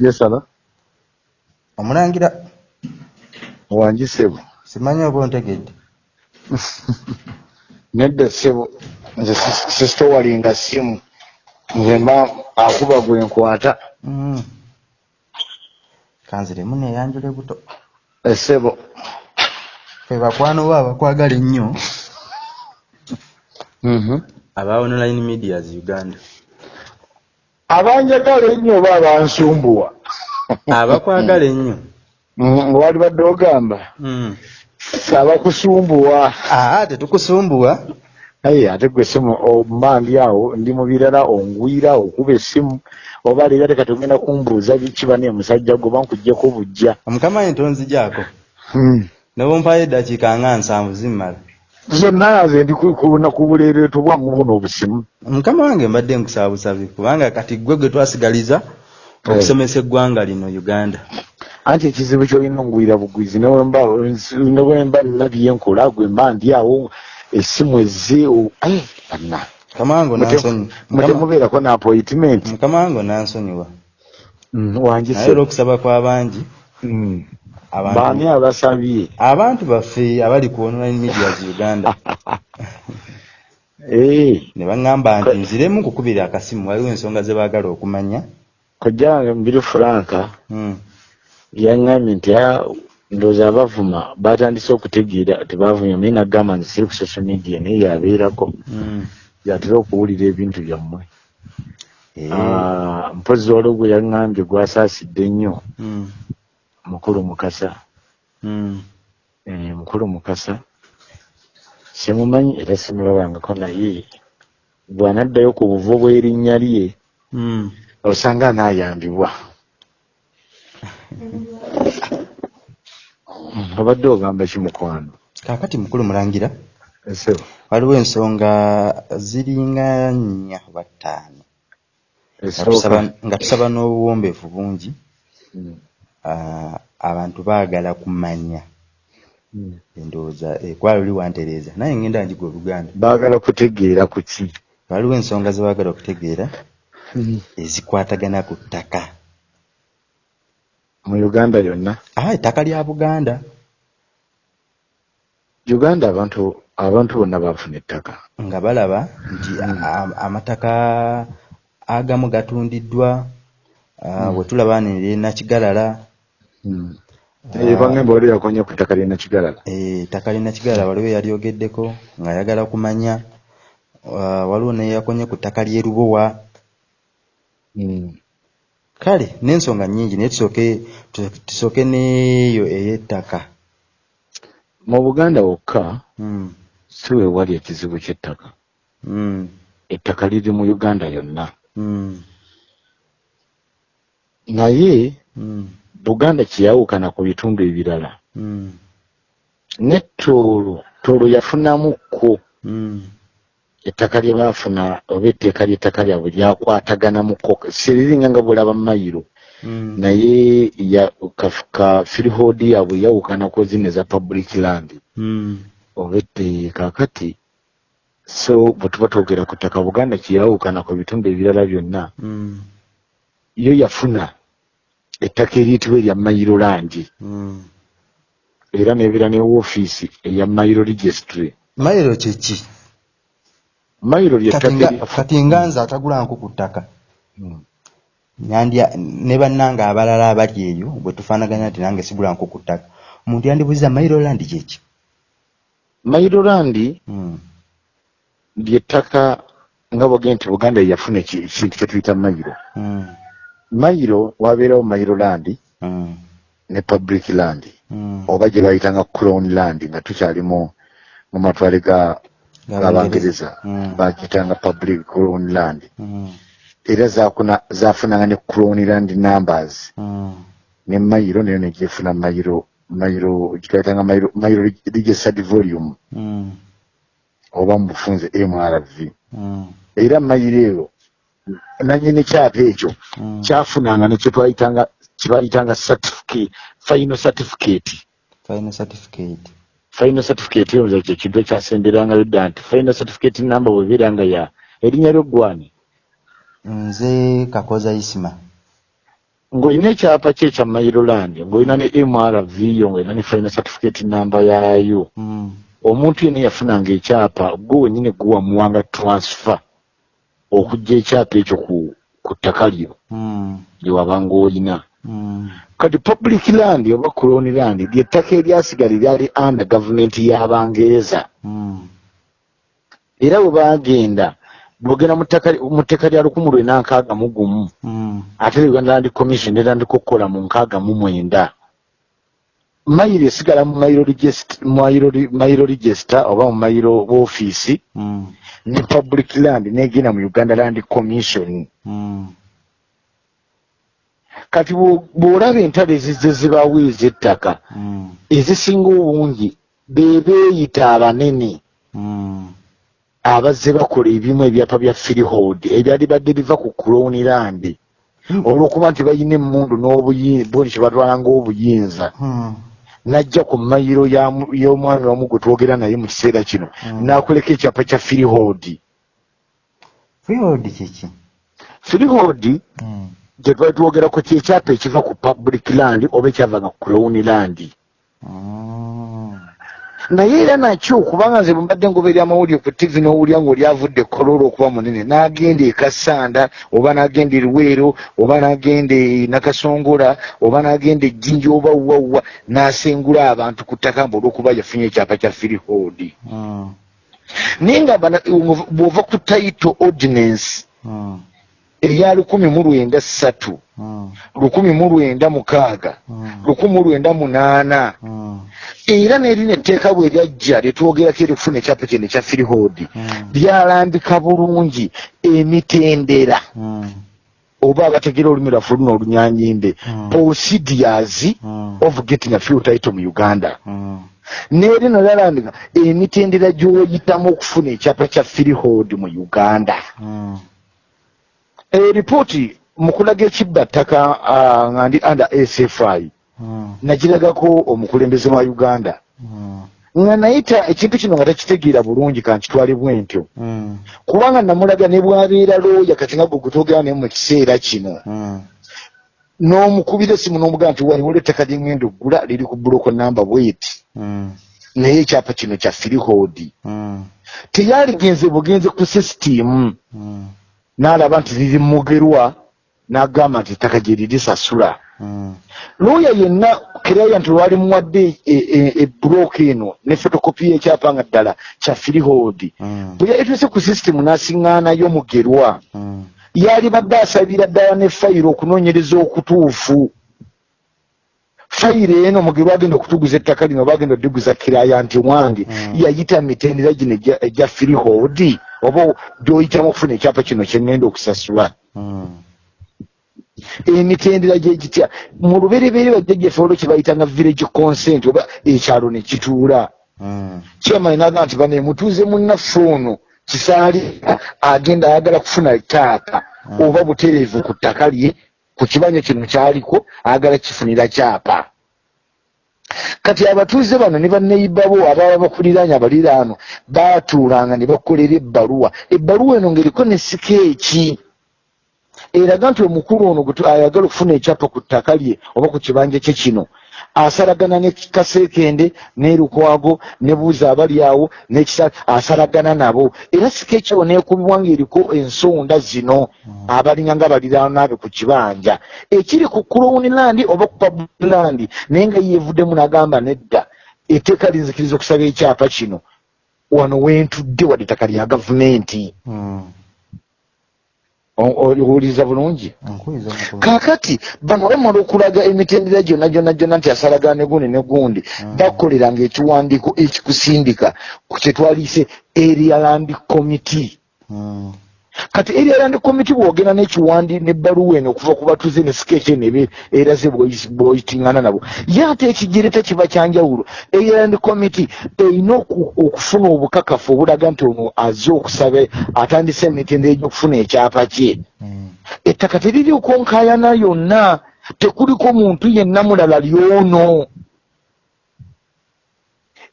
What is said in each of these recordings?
yesala omulangira wangi sebo. Simanyi oba ontegedde? Nedda sebo. Nze sis- sisitowalinga simu. Nze mba akuba gwe nkwata. Mm. kanziremu neyanjule buto. Esebo fe bakwano bo abakwagala ennyo. Mhm. aba online medias uganda abanjagala ennyo oba abansumbuwa abakwagala ennyo. Mhm, wali badde ogamba Mm. abakusumbuwa aa tetukusumbuwa. Aye ate gwe simu omba ndi awo ndi mu birala ongwira okuba essimu oba leero teka togenda kumbuuza kiba ne musajja gwe oba nkuggyeko bujja omukama ye ntonzigyako Hmm. nobumpayo eddakiika nga nsanvu zimmala zonna nze ndi ku- buleereeto bwamu buno obusimu. Mukama wange mbadde nkusaba busabi kubanga kati gwe gwe twasigaliza okusomesa eggwanga lino uganda. Anti ekizibu kyolina ongwira bugwizi newemba newemba nabye nkola gwe mba ndi awo essimu ai, banna. Mukama wange onansonyi- Mukama- mutemubeerako na appointment. Mukama wange onansonyiwa Mm, wangi olw'okusaba kw'abangi abantu baani abasabye abantu baffe abali ku online medias uganda Eh, ne baŋŋamba nti nziremu kukubira akasimu waliwo ensonga ze baagala okumanya kojja wange mbiri franka Mm. yaŋŋambye nti "Ah, ndowooza abavuma batandise okutegeera tebavumya naye nagamba nti siri ku social media naye yabeerako Mm. yatera okuwulira ebintu byammwe Eh. Ah, mpozzi waliwo gwe yaŋŋambye gwasaasidde ennyo Mm. Mukulu mukasa. Mm. Eh, mukulu mukasa. Simumanyi era simulabangako naye. Bw'anaddayo ku buvo bw'erinnya lye Mm. osanga anaayambibwa obadde ogamba kimukwano kaakati mukulu mulangira waliwo ensonga ziringa nnya oba ttaano nga tusaba- n'obuwombeefu bungi. Mm, ah, abantu baagala kumanya. Mm. endowooza ekwalo li wantereeza. Naye ngenda njiga oluganda. Baagala kutegeera ku ki? Waliwo ensonga ze baagala okutegeera ezikwatagana ku ttaka. Mu uganda yonna ah ettaka lya buganda. Uganda abantu abantu bonna baafuna ettaka. Nga balaba nti a- amataka agamu gatundiddwa. Ah, bwe tulaba nire nakigalala Mm. Eh, bangembe wali yakonye ku ttaka lyena kigalala. Eh, ettaka lina kigalala waliwo yalyogeddeko ng'ayagala kumanya ah, waliwo neyakonye ku ttaka ly'e lubowa. Mm. kale n'ensonga nnyingi naye tusooke tu- tusooke n'eyo ey'ettaka mu buganda wokka Mm, si we wali ekizibu ky'ettaka. Ettaka liri mu uganda yonna naye mm, buganda kyeyawukana ku bitundu ebirala. Mm, ne toolo toolo yafunamukko mm, ettaka lye baafuna oba etteeka ly'ettaka lyabwe lyakwataganamukko siriringa nga bulaba mayiro. Mm, naye ya- ka- freehold yaabwe yawukanako zino eza public land. Mm, oba ette kaakati so bwe tuba twogera ku ttaka buganda kyeyawukana ku bitundu ebirala byonna. Mm, yo yafuna ettaka eriyitibwa erya mayiro landi mm. era nebeera ne woofiisi eya mayiro registry mayiro kyeki mayiro kati lyettaka nga- nze atagula nku ku ttaka. Mm. nandya ne bannange abalala abali eyo bwe tufaanaganya nti nange sigula nku ku ttaka. Omuntu yandibuuza mayiro landi kyeki mayiro landi Mm, lyettaka nga bwogee nti buganda yeyafuna eki- ekintu kyetuyita mayiro mayiro wabeerawo mayiro landi mm, ne public land. Mm. oba gye bayitanga crown land nga tukyali mu matwale ga g'abangereza Mm, bagiyitanga public crown land. Mm, era zafunanga ne crown land numbers. Mm, ne mayiro nayo negyefuna mayiro mayiro gitwayitanga mayiro mayiro registered volume. Mm, oba mu bufunze mrv mm, era mayiro eyo nanyini kyapa ekyo mm. kyafunanga nekyo twayitanga kibayitanga certificate final certificate. Final certificate. Final certificate eyo nze kye kintu ekyasemberangayo dda nti final certificate number bwebeera nga ya erinnya ly'oggwani nze kakoza isima. Ng'olina ekyapa kye ekya mairoland ng'olina ne mrv yo ng'olina ne final certificate namba yaayo Mm. omuntu yena yafunanga ekyapa gwe wenyini guwamuwanga transfer okujja ekyapa ekyo ku ku ttaka lyo Mm. lye wabanga olina Mm. kati public land oba colony land lyettaka eryasigala lyali under gavumenti y'abangereza Mm. era bwe bagenda bwogenda mu tteeka lya lukumi lwena nkaaga mu gumu ate uganda land commission netandika okukola mu nkaaga mu mwenda mayiro esigala mu mayiro register oba mu mayiro woofiisi. Ne public land negenda mu uganda land commission Mm. kati bwo- bw'olaba entalo ezizze zibaawo ez'ettaka Mm. ezisinga obungi be beeyita abanene Mm. abazze bakola ebimu ebyapa bya freehold ebyali badde biva ku kuloni landi olw'okuba nti balina emmundu n'obuyinza boni kye batwalanga obuyinza Mm. Najja ku mayiro y'omwami wamu gwe twogera naye mu kiseera kino Mm. n'akoleka ekyapa kya freehold freehold kiki freehold Mm. gye twali twogerako kyekyapa ekiva ku public land oba ekyavanga ku kuloni landi Mm. Naye era nakyo kubanga nze bwembadde ngoberera amawulire ku tv n'owulya ng'olyavudde koloola okuba munene n'agenda e kasanda oba n'agenda e luweero oba n'agenda e nakasongola oba n'agenda ejjinja oba wwawwa n'asengula abantu ku ttaka mbe olw'okuba yafunye ekyapa kya freehold Mm. naye nga bw'ova ku title ordinance Eya lukumi mu lwenda ssatu lukumi mu lwenda mukaaga Mm. lukumi mu lwenda munaana Mm. era n'erina etteeka bwe lyajja lyetwogerako erikufuna ekyapa kino ekya freehold Mm. byalambika bulungi emitendera oba abategera olulimi lwaffe luno olunyanyimbe procedures of getting a fuel title mu uganda neeri nalalambika emitendera gy'oyitamu okufuna ekyapa kya freehold mu uganda Mm. Eripooti mu kulaga ekibba ttaka ah, nga ndi under sfi Mm. nagiragako omukulembeze wa uganda Mm. nga nayita ekintu kino nga takitegeera bulungi kankitwale bwentyo Mm. kubanga namulaga ne bwabeera looya kati nga gwe gutogera naye mu kiseera kino Mm. n'omukubira esimu n'omugamba nti waliwo ettaka lyengenda oggula liri ku buloko namba bweti Mm. naye ekyapa kino kya freehold Mm. teyaligenze bugenze ku sisitimu Mm. N'alaba nti liri mugerwa n'agamba nti ettaka gye lirisasula Mm. looya yenna client lwali muwadde ebulooka eno ne fotokopi y'ekyapa nga ddala kya freehold Mm. bwe yayituuse ku sisitimu n'asiŋŋaanayo mugerwa Mm. yali badde asabira ddala ne fayiro okunoonyereza okutuufu fayiro eno mugerwa agenda okutuguza ettaka lino oba agenda odduguza kiraya nti wange yayita mitendera gino egya- egya freehold oba gy'oyitamu okufuna ekyapa kino kyengenda okusasula Mm. emitendera gye gitya mu lubereberye bajjajjaffe olwo kye bayitanga village consent oba ekyalo ne kituula kyamani naga nti bane mutuuze munnaffe ono kisaali agenda ayagala kufuna ttaaka Mm. oba butereevu ku ttaka lye ku kibanja kino kyaliko ayagala kifunira kyapa kati abatuuze bano ne banneyibabo ababa bakuliraanye abaliraano baatuulanga ne bakolera ebbaluwa. Ebbaluwa eno ng'eriko ne sikeeki. Eraga nti omukulu ono gwe ayagala okufuna ekyapa ku ttaka lye oba ku kibanja kye kino asalagana ne kaseekende ne lukwago ne buuza abali awo nekisa asalagana nabo. Era sikeeki awo neekubibwa ng'eriko ensonda zino abalinga nga baliraanaabe ku kibanja. Ekiri ku kulowunilandi oba ku pabulandi naye nga yeevuddemu n'agamba nedda etteeka linzikiriza okusaba ekyapa kino. Wano wentudde wadde ettaka lya gavumenti. Mm. Owuliriza bulungi kaakati bano bamala okulaga emitendera gyonna gyonna gyonna nti asalagana ne gundi ne gundi Mm. bakoleranga ekiwandiiko ekikusindika ku kyetwaliise area land committee Mm. Kati area land committee bwogenda n'ekiwandi n'ebbaluwa eno okuva ku batuze ne sikeeki eno eraze bw'oyitiŋŋana nabo. Ye ate ekigireta kiba kyanjawulo area land committee erina oku- okufuna obukakafu obulaga nti ono azze okusaba atandise emitendera egy'okufuna ekyapa kye. Mm. ettaka teririiko nkaayana yonna. Tekuliko muntu yenna mulala lyono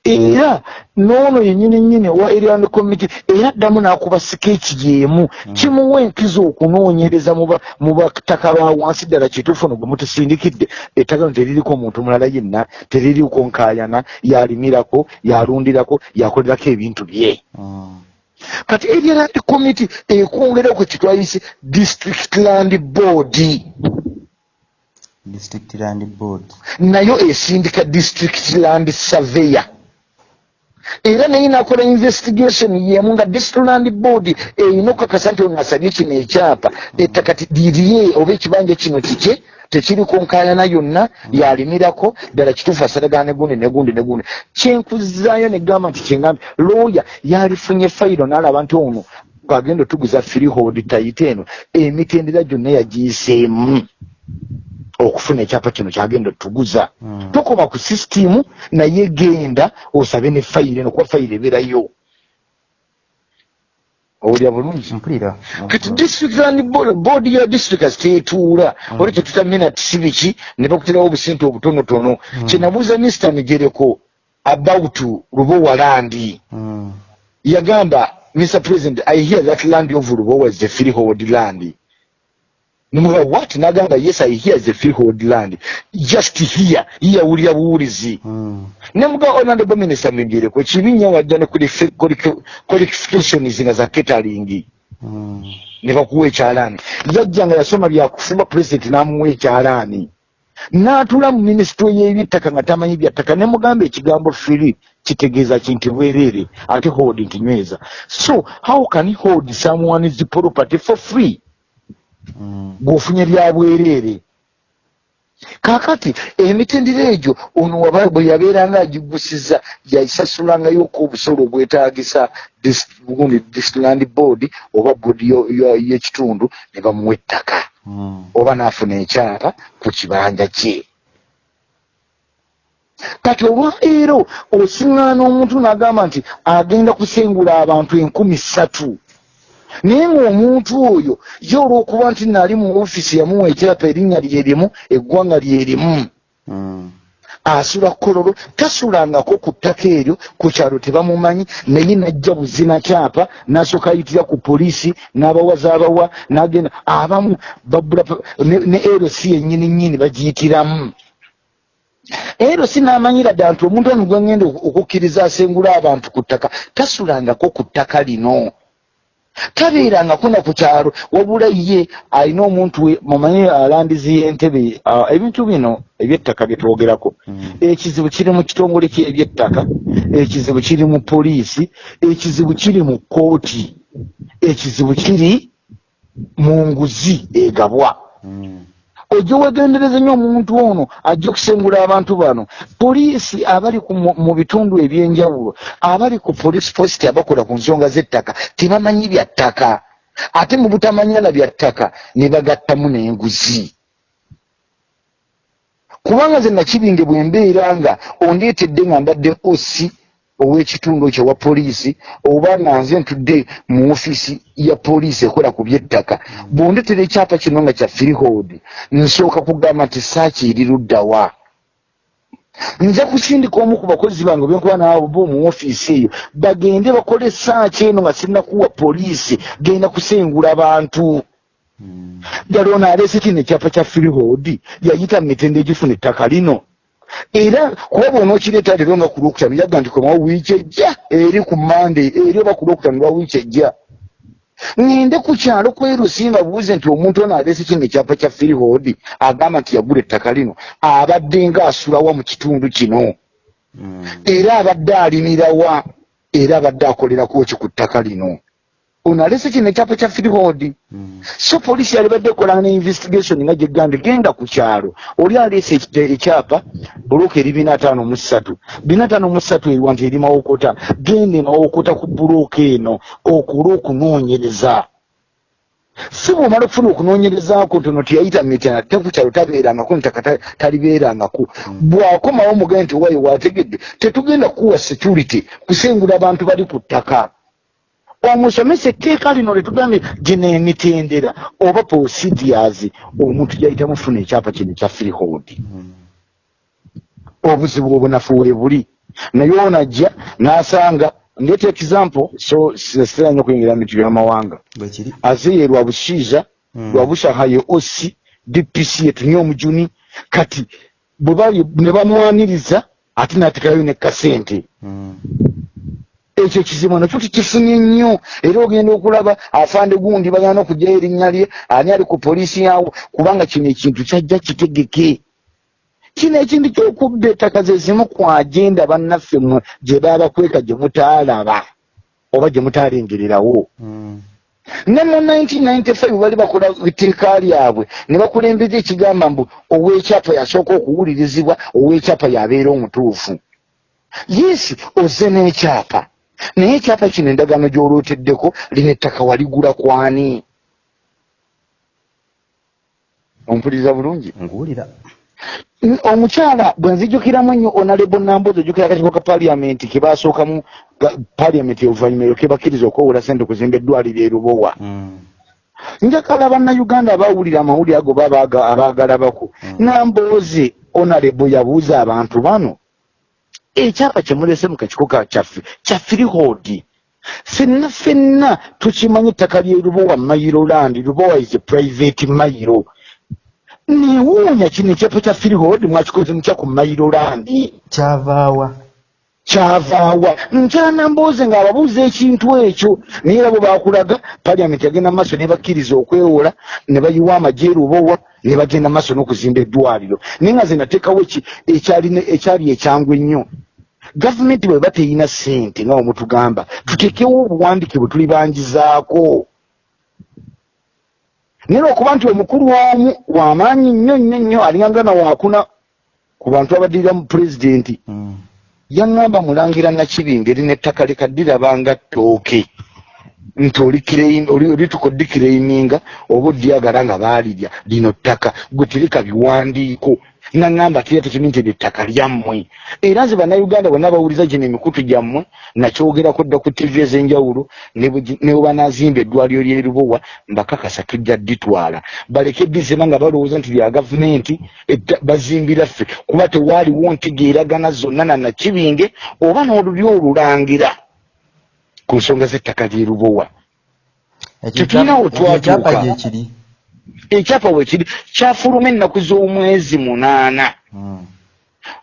era noono yenyini nyini wa areand committee era ddamu n'akuba sikeeki y'emu kimuwa enkiza okunoonyereza mu bataka ba wansi ddala kituufu no gwe mutusindikidde. Ettaka no teririko omuntu mulala yenna teririko nkaayana yalimirako yalundirako yakolerako ebintu bye. Mm. kati area land committee ekwongerako kitwayise district land board. District land board. Nayo esindika district land surveyor era naye nakola investigation yemu nga district land board erina okukakasa nti ono asabye kino ekyapa. Ettaka lirye oba ekibanja kino kike tekiriko nkaayana yonna yalimirako ddala kituufu asalagana negundi negundi negundi kyenkuzaayo negamba nti kyengambe looya yalifunye fayiro n'alaba nti ono agenda otuguza freehold tayite eno emitendera gyonna yagiyiseemu okufuna ekyapa kino kyagenda otuguza Mm. tokoma ku sisitimu naye genda osabe ne fayiro eno kuba fayiro ebeerayo owulira bulungi? Kati district land bo- board ya district tetuula oli tetutamina tisibiki ne bakuterawo obusente obutonotono. Kyenabuuza mr migereko about lubowa landi Mm. yagamba mr president i hear that land of lubowa is the freehold land nimuga what? Nagamba yes i hear the freehold land. Just here yawulira buwulizi Mm. nemuga honorable minister migereko kibi nnyo wadde ne qualifi- qualifi- qualifications nga za catering. Mm. ne bakuwa ekyalaani. Yajja nga yasoma byakufumba pulezidenti n'amuwa ekyalaani. N'atula mu minisitule y'ebyettaka nga tamanyi byattaka. Ne mugamba ekigambo firi kitegeeza kinti bwereere ate hold nti nyweza. So how can he hold someone's property for free Bw'ofunye bya bwereere kaakati emitendera egyo ono waba bwe yabeeranga agigusiza yayisasulangayoku obusolo obwetaagisa dis- gundi district board oba boodi y'ekitundu ne bamuwa ettaka. Mm. oba n'afuna ekyapa ku kibanja kye. Kati olwaleero osiŋŋaana omuntu n'agamba nti agenda kusengula abantu enkumi ssatu naye ng'omuntu oyo ye olw'okuba nti nali mu ofiisi yamuwa ekyapa erinnya lyerimu eggwanga lyerimu Mm. asula kololo tasulangako ku ttaka eryo ku kyalo tebamumanyi naye najja buzina kyapa nasooka ayitira ku poliisi n'abawaza abawa n'agenda abamu babula ne eroc yennyini nnyini bagiyitiramu eroc n'amanyira ddala nti omuntu ono gwe ngenda oku- okukkiriza asengula abantu ku ttaka tasulangako ku ttaka lino tabeerangako na ku kyalo wabula ye alina omuntu we mumanyi alandizi y'entebe ebintu bino ebyettaka bye twogerako Mm. ekizibu kiri mu kitongole kye ebyettaka ekizibu kiri mu poliisi ekizibu kiri mu kooti ekizibu kiri mu nguzi egabwa Mm. Ojja wegendereza nnyo omuntu ono ajja okusengula abantu bano. Poliisi abali mu- bitundu ebyenjawulo abali ku police post abakola ku nsonga z'ettaka tebamanyi bya ttaka. Ate mu butamanya na bya ttaka ne bagattamu n'enguzi. Kubanga ze nakibinge bwe mbeera nga ondeetedde nga mbadde osi ow'ekitundu ekyo wa poliisi oba nga nze ntudde mu ofiisi ya poliisi ekola ku by'ettaka bw'ondetera ekyapa kino nga kya freehold nsooka kugamba nti saaki eri luddawa nja kusindika omu ku bakozi bange benkuba naawe bo mu ofiisi eyo bagende bakole saaki eno nga sinnakuwa poliisi genda kusengula bantu. Ddala ono aleese kino ekyapa kya freehold yayita mu mitende egifuna ettaka lino era kuba bwonookireeta leero nga ku lwokutano yaga nti komawo wiiki ejja eri ku mande eri oba ku lwokutano lwa wiiki ejja. Ŋŋende ku kyalo kwerusi nga buuze nti omuntu ono aleese kino ekyapa kya freehold agamba nti yagula ettaka lino abadde nga asulawa mu kitundu kino. Mm. era abadde alimirawa era abadde akolerako ki ku ttaka lino ono aleese kino ekyapa kya freehold Mm. so poliisi yali badde ekola ne investigation nga gyegambye genda ku kyalo. Oli aleese ekite- ekyapa bulooka eri bina ataano mu ssatu. Bina ataano mu ssatu eriwa nti eri mawokota. Genda emawokota ku bulooka eno okola okunoonyereza. Si bwomala okufuna okunoonyerezaako ntono tiyayita mitana te ku kyalo tabeerangako ntaka ta- talibeerangako. Bwakomawo mugabe nti wayo wategedde tetugenda kuwa security kusengula abantu bali ku ttaka omusomesa etteeka lino letugambye gino emitendera oba procedures omuntu gyayita mufuna ekyapa kino ekya freehold. Obuzibu obunafu we buli. Naye onajja n'asanga ndeeta example so sitera nnyo okuyingira mitigo y'amawanga bwekiri azeye lwabushiiza Mm. lwabushaha ye osi dpc yetunye omujuni kati bwe ne bamwaniriza ate n'atekerayo ne kasente. Mm. Ekyo ekizibu nakyo tukifunye nnyo. Era ogenda okulaba afande gundi bagenda okugyayo erinnya lye ani ali ku poliisi yawo kubanga kino ekintu kyajja kitegeke. Kino ekintu kyokubba ettaka ze zimu ku agenda bannaffe mmwe gye baabakweka gye mutaalaba oba gye mutaalengererawo. Mm. ne mu 1995 bali bakola etteeka lyabwe ne bakulembeza ekigamba mbu ow'ekyapa yasooka okuwulirizibwa ow'ekyapa yabeera omutuufu. Yesi oze n'ekyapa naye ekyapa kino endagaano gy'olooteddeko lino ettaka waligula kwani? Ompuliriza bulungi? Nguwulira omukyala bwe nzijukiramu nnyo onalebo nambozi ojjukira akatiko ka paliamenti ke baasookamu ga- paliamenti oluvannyuma eryo ke bakkiriza okwewola sente okuzimba eddwaliro e rubowa Mm. njakala bannayuganda abawulira amawulire ago baba aga- abaagalabako Mm. namboozi onalebo yabuuza abantu bano ekyapa kyemulese mu kakikoka kyaffe kya firihoodi fenna fenna tukimanyi ettaka lyerubowa mayiroland rubowa is a private mayiro newuunya kino ekyapa kya firihoodi mwakikoze mutya ku mayirolandi kyavaawa kyavaawa nkyana mbooze ng'ababuuza ekintu ekyo naye era bwe bakulaga paliamenti yagenda maaso ne bakkiriza okwewola ne bayiwa amagye erubowa ne bagenda maaso n'okuzimba eddwaliro. Naye nga ze nateekawo eki- ekyali- ekyali ekyangu ennyo. Gavumenti bwe ba teyina ssente nga wemutugamba tuteekewo obuwandike bwe tulibangizaako naye lwokuba nti omukulu omu w'amaanyi nnyo nnyo nnyo alingangana waakuna ku bantu abaddirira mu pulezidenti. Mm. Yaŋŋamba mulangira nakibinga eri nettaka lekaddirabanga ttooke. Nti oli- oli- olituka oddikiraininga oba odyagala nga baalirya lino ttaka gwe tereka biwandiiko naŋŋamba tira tekimi nti ettaka lyammwe. Era nze bannayuganda bonna bawuliza gino emikutu gyammwe nakyogerako dda ku tivi ez'enjawulo ne bwe gi- ne bwe banazimba eddwaliro lyerubowa mbakakasa tujja dditwala. Baleke bizima nga balowooza nti lya gavumenti etta- bazimbira ffe kuba tewaaliwo ntegeeragana zonna na nakibinge oba n'oluli olulangira ku nsonga z'ettaka lyerubowa Ekyo Tetulina we ekyo ekyapa twatuuka. Ekyapa weekiri kyafuluma ennaku z'omwezi munaana Mm.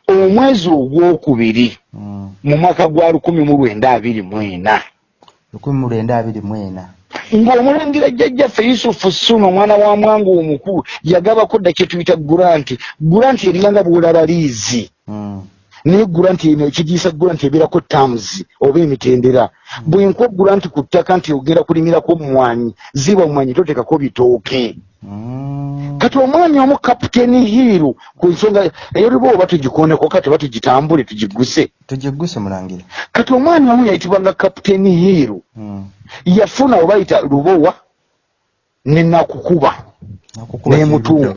omwezi ogwokubiri Mm. mu mwaka gwa lukumi mu lwenda abiri mu ena lukumi mu lwenda abiri mu ena ng'omulangira jjajjaffe yusufu ssuuna omwana wa mwangu omukulu yagabako dda kye tuyita gulanti gulanti eriyanga bwolaba liizi Mm. naye gulanti eno ekigiisa gulanti ebeerako tamuzi oba emitendera bwenkuwa gulanti ku ttaka nti ogenda kulimirako mwanyi ziba mwanyi totekako bitooke. Kati omwami omu kapiteeni hiiru ku nsonga eyoliba oba tugikoneko kati oba tugitambule tugiguse tugigguse mulangira kati omwami omu yayitibwanga kapiteeni hiiru Mm. yafuna oba yita lubowa nenakukuba Nakukuba. Nemutunga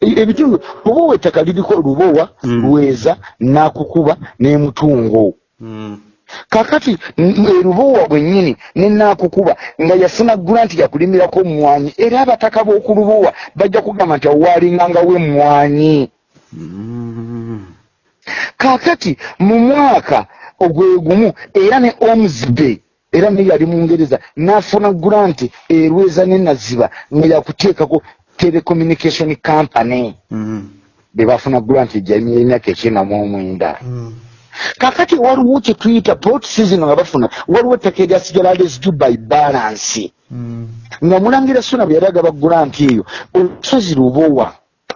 kirudo. ebitundu lubowa ettaka liriko lubowa Mm. lweza nakukuba nemutungo Kakati m- erubowa bwennyini nenakukuba nga yafuna gulanti yakulimirako mwanyi era abataka b'okulubowa bajja kugamba nti awaalingangawo emwanyi Mm. kakati mu mwaka ogwegumu era ne omsbay era naye yali mungereza n'afuna gulanti erweza nenaziba nga yakuteekako telecommunication company Mm. be bafuna gulanti ejjamya emyaka ekyenda mu omwenda Mm. Kakati waliwo kye tuyita port season nga bafuna waliwo ettaka eryasigala lesdu by balance Mm. nga mulangira suna bwe yali agaba gulanti eyo olusozi lubowa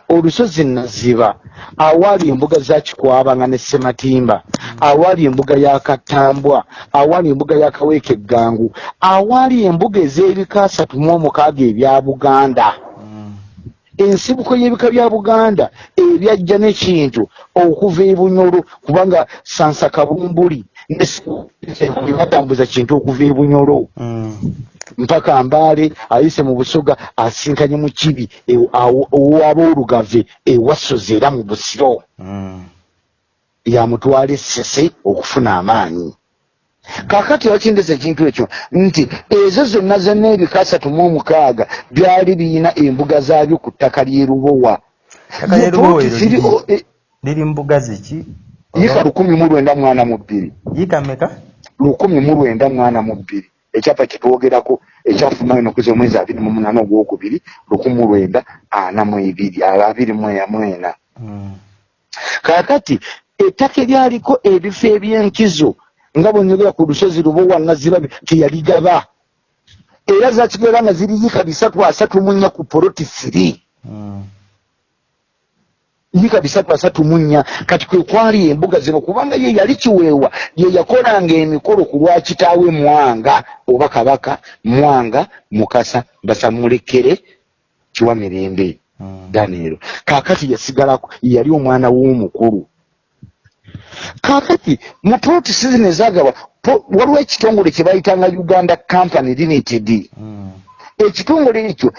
olusozi naziba awaali embuga za kikwabanga ne sematimba awaali embuga ya katambwa awaali embuga ya kaweeka eggangu awaali embuga ez'ebika asatu mu omukaaga ebya buganda Mm. Ensibuko y'ebika bya buganda ebyajja n'ekintu okuva ebunyolo kubanga sansa kabumbuli batambuza kintu okuva ebunyolo Mm. mpaka mbaale ayise mu busoga asinkanye mu kibi e- owaboolugave ewasozi era mu busiro Mm. yamutwala essese okufuna amaanyi kakati wakindeza ekintu ekyo? Nti ezo zonna zonna ebika asatu mu omukaaga byali biyina embuga zaabyo ku ttaka ly'e Lubowa. Liri- e- liri mbuga ziki yika lukumi mu lwenda mwana mu bbiri. Yika meka lukumi mu lwenda mwana mu bbiri. Ekyapa kitwogerako ekyafuma enokuza omwezi abiri mu munaana ogwokubiri lukumi mu lwenda ana mu ebiri abiri mwena Mm. kaakati ettaka eryaliko ebifo ebyenkizo nga bwenyogera ku lusozi lubowa nazirabe teyaligaba era zakigera nga ziriyika bisatu asatu munya ku poloti firi Mm. yika bisatu asatu munya kati kwe kwali embuga zino kubanga ye yali kiweewa ye yakolanga emikolo ku lwa kitaawe mwanga oba kabaka mwanga mukasa basamulekere kiwa mirembe Mm. daneero kaakati yasigalako yali omwana w'omukulu kaakati mu protisi zino ezagabwa po- waliwo ekitongole kye bayitanga uganda company limited Mm. ekitongole ekyo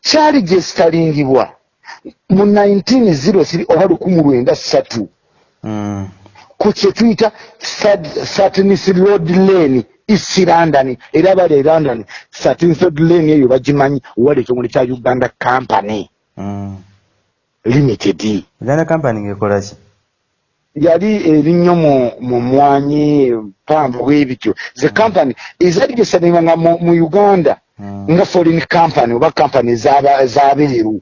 kyali gyesitalingibwa mu 1903 oba lukumu lwenda ssatu Mm. ku kye tuyita satins road lane east london era bali e london satins road lane eyo bagimanyi wali ekitongole kya uganda company Mm. limited uganda company ngekola ki yali erinnyo mu mu mwanyi pambu bwebityo ze company ezali gesanibwanga mu, mu uganda Mm. nga foreign company oba company z'abeeru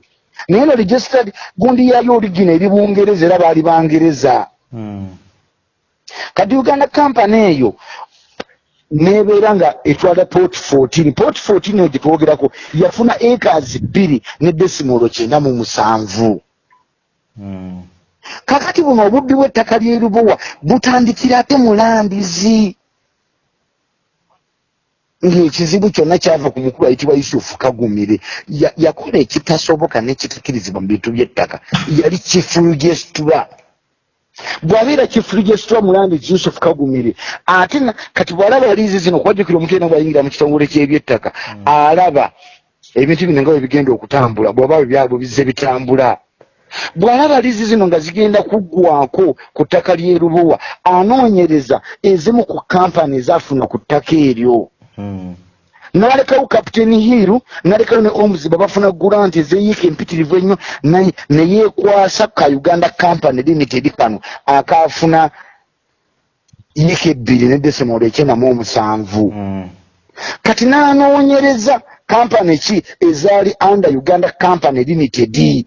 naye no registered gundi yayo origina eri bungereza era baali bangereza Mm. kati uganda company eyo nebeera nga etwala port 14 port 14 eyo gyetwogerako yafuna acres bbiri ne desimolo kyenda mu musanvu Mm. Kakati buno obubbi bw'ettaka ly'erubowa butandikira ate mulambizi ng'ekizibu kyonna kyava ku mukulu ayitibwa yusufu kagumire. Ya- yakola ekitasoboka n'ekitakirizibwa mu bintu by'ettaka. Yali kifurugesitula bw'abeera kifurugesitula mulambizi yusufu kagumire ate kati bw'alaba liizi zino kwajjukira omuntu yena bwayingira mu kitongole ky'ebyettaka alaba ebintu bino nga bwe bigenda okutambula bw'oba byabwe bizze bitambula bw'alaba liizi zino nga zigenda kuggwako ku ttaka ly'erubowa anoonyereza ezimu ku kampani ezafuna ku ttaka eryo Mm. n'alekawo kapiteni hiiru n'alekawo ne omuziba bafuna gulanti ezeyiika empitirivu ennyo ne yeekwasa ka uganda company limited kano akaafuna yiika ebbiri ne desimolo ekyenda mu omusanvu Mm. kati n'anoonyereza kampani ki ezaali under uganda company limited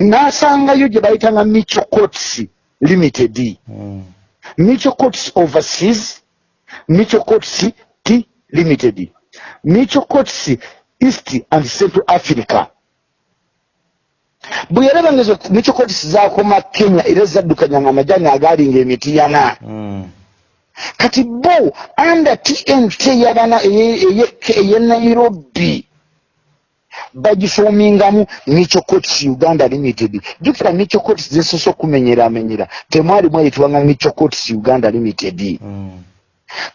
n'asangayo gye bayitanga micho cots limited. Micho cots overseas micho cots t limited micho cots east and central africa. Bwe yalaba ngezo micho cots zakoma kenya era zaddukanyanga amajani agaalinga emitiyana Mm. kati bo under tnt yabana eye nairobi bagifomingamu micho cots uganda limited. Jukira micho cots zisoose okumenyeramenyera temwalimu eyitibwanga micho cots uganda limited. Mm.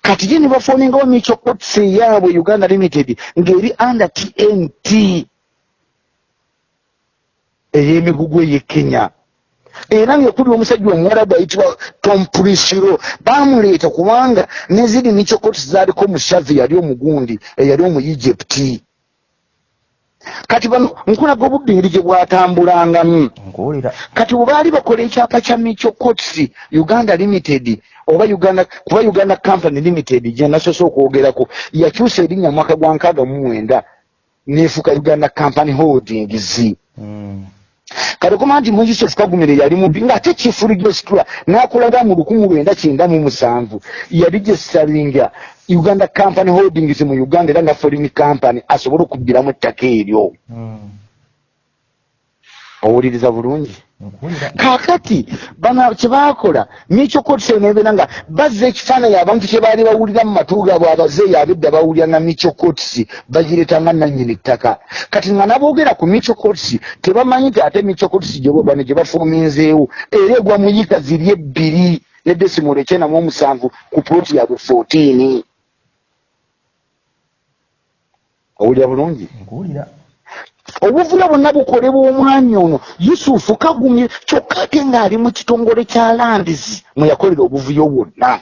kati gye ne bafomingawo micho cots eyaabwe uganda limited ng'eri under tnt ey'emigugu ey'e kenya. Era ngekuli omusajja omuwarabu ayitibwa tom prisiro bamuleeta kubanga neziri micho cots zaaliko mushavi yali omugundi eyali omu egypt kati bano nkulaga obudde engeri gye bwatambulangamu. Kati bwebaali bakola ekyapa kya micho cots uganda limited oba uganda kuba uganda company limited gye nasoose okwogerako yakyusa erinnya mwaka gwa nkaaga mu mwenda neefuuka uganda company holdings. Mm. kati okoma nti mu yusuf kagumire yali mubbi ng'ate kifulu gyesitula n'akulaga mu lukumu lwenda kyenda mu musanvu yali gyesitalinga uganda company holdings mu uganda era nga foreign company asobole okubbiramu ettaka eryo. Mm. owuliriza bulungi? Kaakati bano kyebakola mikyo kotise nebeera nga bazza ekifaananyi abantu kye baali bawulira mu matu gaabwe abazeeyi abedda bawulira nga mikyo kotisi bagireeta nga nannyini ttaka kati nga naboogera ku mikyo kotisi tebamanyi nti ate mikyo kotisi gye bano gye bafuuminzeewo. Era egwa mu yiika ziri ebbiri ne desimolo ekyenda mu omusanvu ku puloti yaabwe 14 owulira bulungi? Nkuwulira. Obuvula bwonna bukolebwa omwami ono. Yusufu kagumye kyokka ate ng'ali mu kitongole kya landisi mwe yakolera obuvuyo bwonna.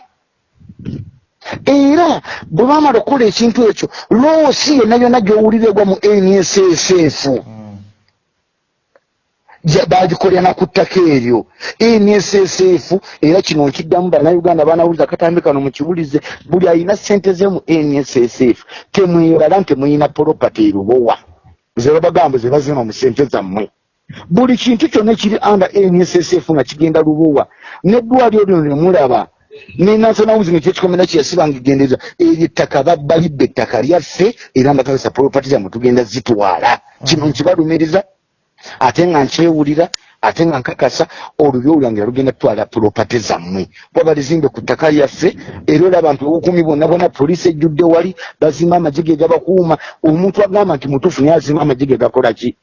Era bwe baamala okukola ekintu ekyo loosi yonna yonna gy'owulira egwa mu nssf Mm. Bagikolera ku ttaka eryo. Nssf era kino nkiddamu bannayuganda banawuliza katambi kano mukibulize buli alina sente ze mu nssf temwebala nti temuyina propaty erubowa zebabagambo zebazima mu sente zammwe. Buli kintu kyonna kiri under nssf nga kigenda lubowa neddwaliro lino nemulaba ne national housing kyekikomera kyeyasibanga egendeeza eryo ettaka babbalibba ettaka lyaffe era nga tagesa propaty zammwe tugenda zitwala. Kino nkibalumiriza ate nga nkyewulira ate nga nkakasa olubyo olwange lugenda tutwala puropate zammwe. Kuba balizimbe ku ttaka lyaffe era oli abantu obukumi bonna bonna poliisi ejjudde wali bazimba amagye ge gabakuuma. Omuntu agamba nti mutuufu naye azimba amagye ge gakola ki?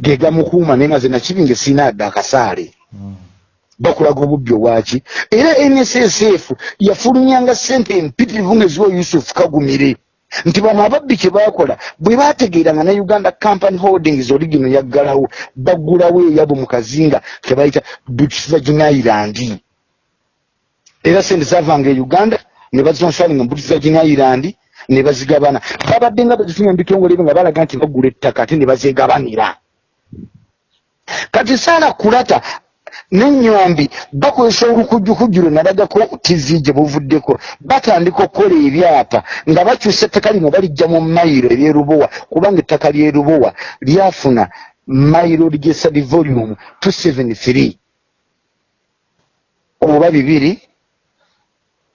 Ge gamukuuma naye nga ze nakibinge siina adde akasaale. Bakulaga obubbi obwaki era nssf yafulunyanga ssente empitirivu ngeziwa yusufu kagumire nti bano ababbi kye bakola bwe bategeera nga ne uganda company holdings oligino yaggalawo baggulawo eyabo mu kazinga kebayita british virgin island era sente zavanga e uganda ne british virgin island ne bazigabana. Babadde nga bazifunye mu bitongole ebyo nga balaga nti baggula ettaka ate ne bazegabanira kati saala kulata nenyombi bakozesa olukujjukujju lwe nalagako tivi gye buvuddeko. Batandika okukola ebyapa nga bakyusa ettaka lino balijja mu mayiro eryerubowa kubanga ettaka lyerubowa lyafuna mayiro ligesadi volume 273 oba bibiri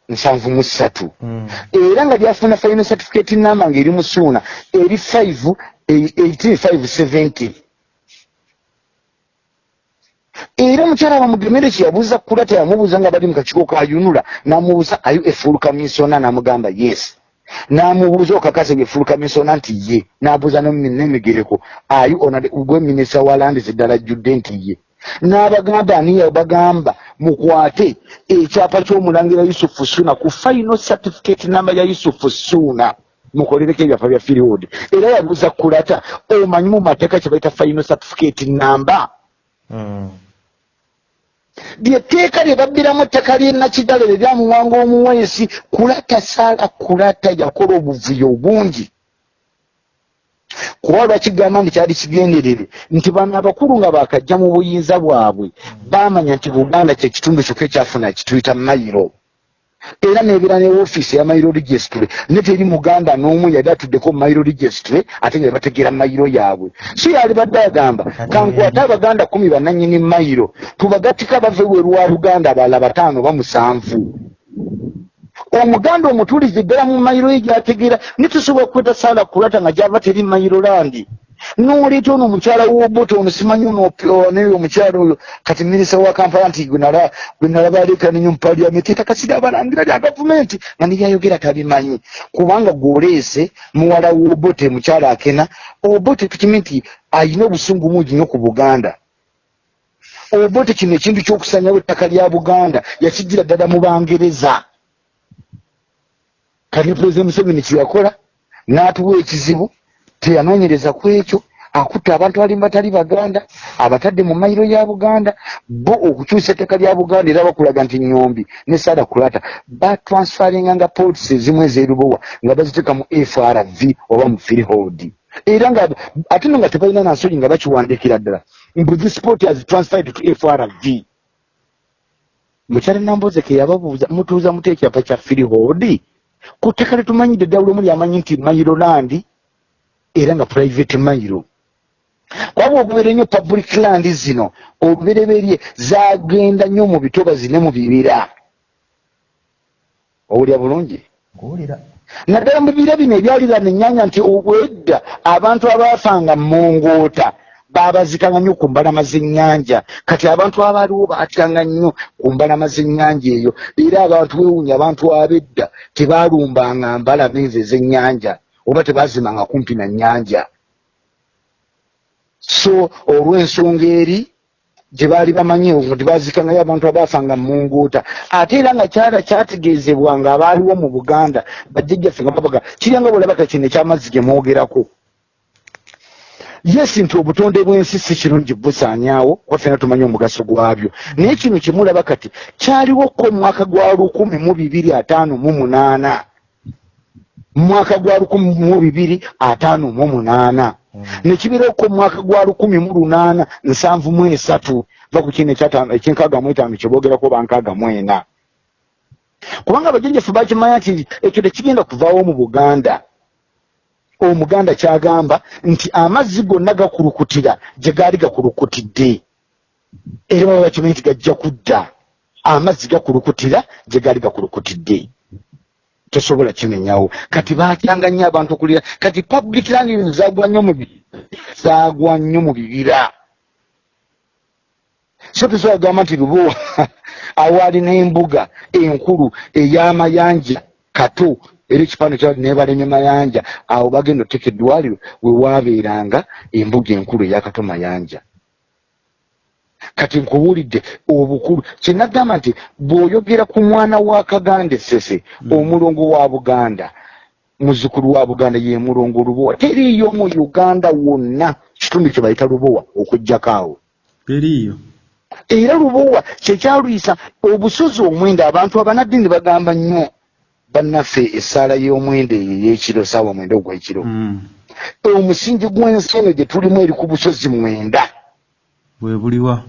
nsanvu mu ssatu. Hmm. era nga lyafuna final certificate namba ngaeri musuuna eri 5 18570 era omukyala bamugemere kyeyabuuza kula teyamubuuza nga bali mukakiko kayunula namubuuza ayu efulu kamisona? Namugamba yes. Namubuuza okakase gefulu kamisona nti ye. Nabuuza nemigereko ayu gwe minisa wa landi ziddala jjudde nti ye. N'abagamba aniya bagamba mukwate ekyapa ky'omulangira yusufu suna ku final certificate namba ya yusufu suna mukolereko ebyafa bya firiwood era yabuuza kulata omanyi mu mateeka kye baita final certificate namba. Lyetteeka lye babbiramu ettaka ly'enakidalo lye lyamuwanga omuweesi kulata saala kulata yakola obuvuyo obungi. Kuba lwakigamba nti kyali kigenderere? Nti bano abakulu nga bakajja mu buyinza bwabwe baamanya nti buganda kyekitundu kyokka ekyafuna kituyita mayiro era nebera ne ofiisi ya mayiro registry. Ne teri muganda n'omu yali atuddeko mayiro registry ate nga bategeera mayiro yaabwe. So yali badde agamba kankwate abaganda kumi bananyini mayiro tubagattika bave werwa luganda abalala bataano bamusanvu omuganda omutuulizi ddala mu mayiro ye gyategeera nitusobola kukweta saala kulata nga gyava teri mayiro landi noleeta ono omukyala woboto ono simanyi ononaye omukyala oyo. Kati minisa wa kampala nti gwenalaba alekanenyo mupaliamenti etakasira abalangira lya gavumenti nga nibyayogera tabimanyi. Kubanga gwoleese muwala wobote mukyala akena obote tukimi nti ayina obusungu mungi nyo ku buganda. Obote kino ekintu kyokusanyawo ettaka lya buganda yakigira ddala mu bangereza. Kati pulezidenti museveni kyeyakola n'atuwa ekizibu teyanoonyereza ku ekyo akutta abantu abalimba batali baganda abatadde mu mayiro ya buganda bo okukyusa etteka lya buganda era bakulaga nti nyombi ne saada kulata. Batransfaringa nga polisi ezimu ezerubowa nga baziteeka mu frv oba mu freehold. Era nga ate no nga tebalina nansonyi nga bakiwandikira ddala. Mbu sport has transferred to frv mukyala nambozeke yababuuza mutuuza mute ekyapa kya freehold ku tteka letumanyidde ddawulo mu lyamanyi nti mayiro landi era nga private mairo. Kwaba okubeera nnyo public land zino olubereberye zagenda nnyo mu bitobazi ne mu bibira. Owulya bulungi? Naddala mu bibira bino ebyalirana ennyanya nti obwedda abantu abaafanga mongoota babazikanga nnyo ku mbalama z'ennyanja. Kati abantu abaaliwo batyanga nnyo ku mbalama z'ennyanja eyo era abantu wewunya abantu ab'edda tebaalumbanga mbalama ezo ez'ennyanja oba tebazimanga kumpi na nyanja so olw'ensonga eri gye baali bamanyi nti bazikangayo abantu abaafanga munguuta ate era nga kyala kyategeezebwa nga abaaliwo mu buganda bajjajjaffe nga babaga kiryanga bwolabaka kino ekyamazzi gye mwogerako. Yesi nti obutonde bw'ensi si kirungi busaanyaawo kwaffena tumanyi omugaso gwabyo. Naye kino kyemulaba kati kyaliwoko omwaka gwa lukumi mu bibiri ataano mu munaana mwaka gwa lukumi mu bibiri ataano mu munaana. Mm. nekibirako omwaka gwa lukumi mu lunaana nsanvu mu esatu. Va ku kino ekyenkaaga mu etaano kyeboogerako bankaaga mu ena. Kubanga abajajjaffe bakimanya nti ekyo tekigenda kuvaawo mu buganda. Omuganda kyagamba nti amazzi gonna gakulukutira gye gaali gakulukutidde. Era baba bakimanyi nti gajja kudda. Amazzi gakulukutira gye gaali gakulukutidde tosobola kimenyawo. Kati batyanga nnyo abantu okulira kati public landing zagwa nnyo mu zagwa nnyo mu bibira. So tosobola kugamba nti lubowa awaali n'embuga enkulu ey'amayanja kato era ekifaano kya nebalemye mayanja. Awo bagenda otteka eddwaliro we waabeeranga embuga enkulu eyakato mayanja kati nkubuulidde obukulu. Kyenagamba nti bw'oyogera ku mwana wa kaganda esese omulongo wa buganda muzukulu wa buganda ye mulongo lubowa teriiyo mu uganda wonna kitundu kye bayita lubowa okuggyako awo. Teriiyo. Era lubowa kyekyalwisa obusozi omwenda abantu abanaddiini bagamba nnyo bannaffe essaala y'omwenda eyo ey'ekiro saawa mwenda ogw'ekiro Mm. omusingi gw'ensi eno gye tulimu eri ku busozi mwenda. Bwe buliwa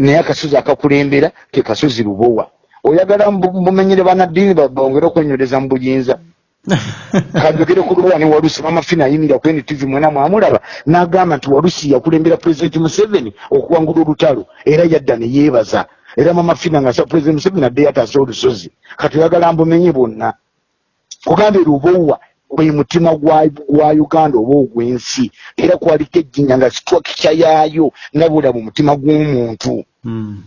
naye akasozi akakulembera ke kasozi lubowa. Oyagala mumenyere banaddiini ba- bongere okwenyoleza mu buyinza. Kajogere ku lubowa ne walusi mamafina ayimira ku ntv mwena mwamulaba n'agamba nti walusi yakulembera pulezidenti museveni okuwangula olutalo era yadda ne yeebaza. Era mamafina nga sa pulezidenti museveni adde yataasa olusozi. Kati oyagala mbumenye bonna kugambe lubowa gwe mutima gwa gwa uganda oba ogw'ensi era kwaliko ejjinya nga situakikya yaayo nabula mu mutima gw'omuntu Mm.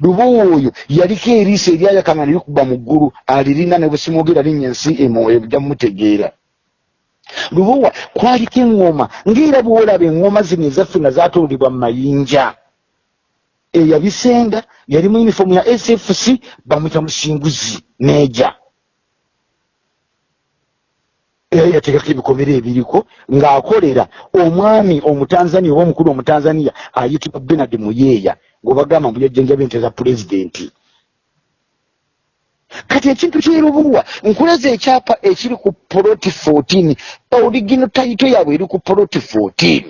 lubowa oyo yaliko eriiso eryayakanga ne likuba mu ggulu alirina ne bwesimwogera linnya ensi ejja mumutegeera lubowa kwaliko eŋŋoma ng'era bwolaba eŋŋoma zino ezaffe nga zaatulibwa mu mayinja. Eyabisenga yali mu yunifoomu ya sfc bamwita musinguzi neeja era yateekako ebikomera ebiriko ng'akolera omwami omutanzania oba omukulu omutanzania ayitibwa benard muyeeya ng'obagamba mbu yajjanjaba ente za pulezidenti. Kati ekintu kyerubuwa nkulaza ekyapa ekiri ku poloti 14 oligino tayito yaabwe eri ku poloti 14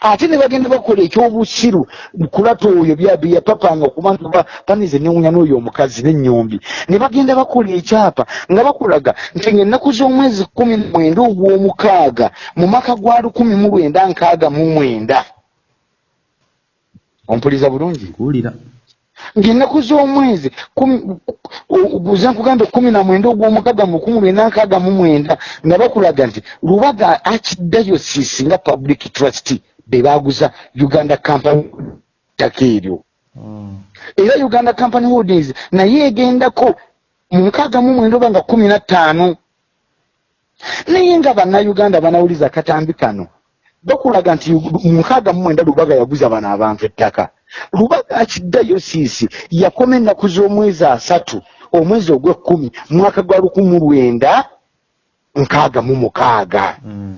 ate ne bagenda bakola ekyobusiru kulata oyo byapapanga okuba nti ba- banize newunya n'oyo omukazi n'ennyombi. Ne bagenda bakola ekyapa nga bakulaga nti ngaennaku z'omwezi kumi mwenda ogw'omukaaga mu maka gwa lukumi mu lwenda nkaaga mu mwenda ompuliza bulungi? Kuwulira. Ng'ennaku z'omwezi guza nkugambe kumi na mwenda ogw'omukaaga mu kumi lwenda nkaaga mu mwenda nga bakulaga nti lubaga archdiocese nga public trust be baguza uganda company ttaka eryo. Mm. era uganda company holdings naye egendako mu nkaaga mu mwenda oba nga kumi na ttaano. Naye nga bannayuganda banawuliza katambi kano bakulaga nti mu nkaaga mu mwenda lubaga yaguza bano abantu ettaka lubaga akidayosiisi yakoma ennaku z'omwezi asatu omwezi ogw'ekkumi mwaka gwa lukumu lwenda nkaaga mu mukaaga Mm.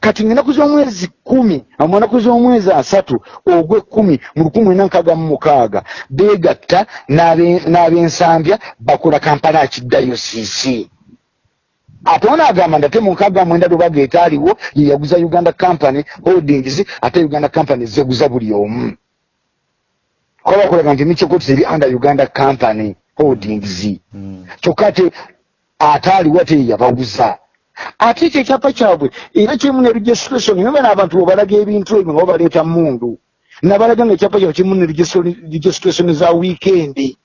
kati ngaenaku z'omwezi kumi mu naku z'omwezi asatu ogw'ekkumi mu lukumi mwenda nkaaga mu mukaaga beegatta n'abe- n'ab'ensambya bakola kampala akidayosiisi ate ono agamba nti ate mu nkaaga mwenda lubaga etaaliwo ye yaguza uganda company holdings ate uganda company zeguza buli omu. Kuba bakulaga nti mikyokoti eri under uganda company holdings. Mm. kyokka ate ataaliwo ate ye yabaguza. Ate ekyo ekyapa kyabwe era kirimu ne registration naye bano abantu bwebalaga ebintu ebyo nga babaleeta mundu. Nabalaga nga ekyapa kyabwe kirimu ne registration za wiikendi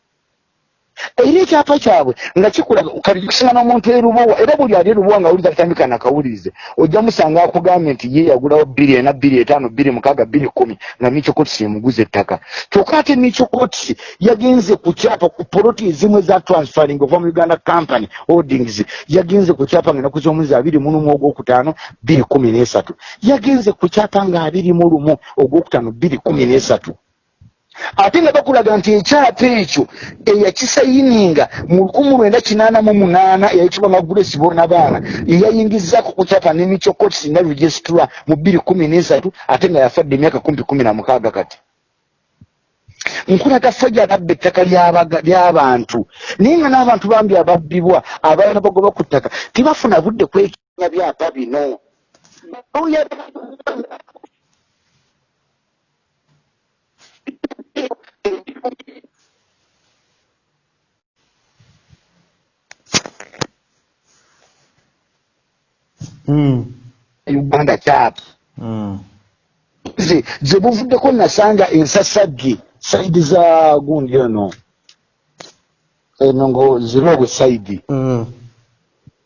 era ekyapa kyabwe nga kikulaga kati kisinga n'omuntu erubowa era buli ali erubowa nga awuliza katambika nakawulirize ojja musanga akugambye nti ye yagulawo bbiri ena bbiri etaano bbiri mukaaga bbiri kumi nga mikyokotisi emuguza ettaka. Kyokka ate mikyokotisi yagenze ku kyapa ku poloti ezimu eza transferring ova mu uganda company holdings yagenze ku kyapa nga enaku z'omwezi abiri mu lumu ogwokutaano bbiri kumi n'esatu. Yagenze ku kyapa nga abiri mu lumu ogwokutaano bbiri kumi n'esatu ate nga bakulaga nti ekyapa ekyo eyakisayininga mu lukumu lwenda kinaana mu munaana eyayitibwa magulesi boona baana eyayingizako ku kyapa nemikyokotisi na registra mu bbiri kumi n'esatu ate nga yafadde emyaka kumpi kumi na mukaaga kati. Nkulaga fajja ababba ettaka ly'abantu naye nga n'abantu bambi ababbibwa abalala bagoba ku ttaka tebafuna budde kwekenya byapa bino uganda kyapa Mm. ze ze buvuddeko nasanga ensasagge saidi za gundi eno eno ngo zirobwe saidi Mm.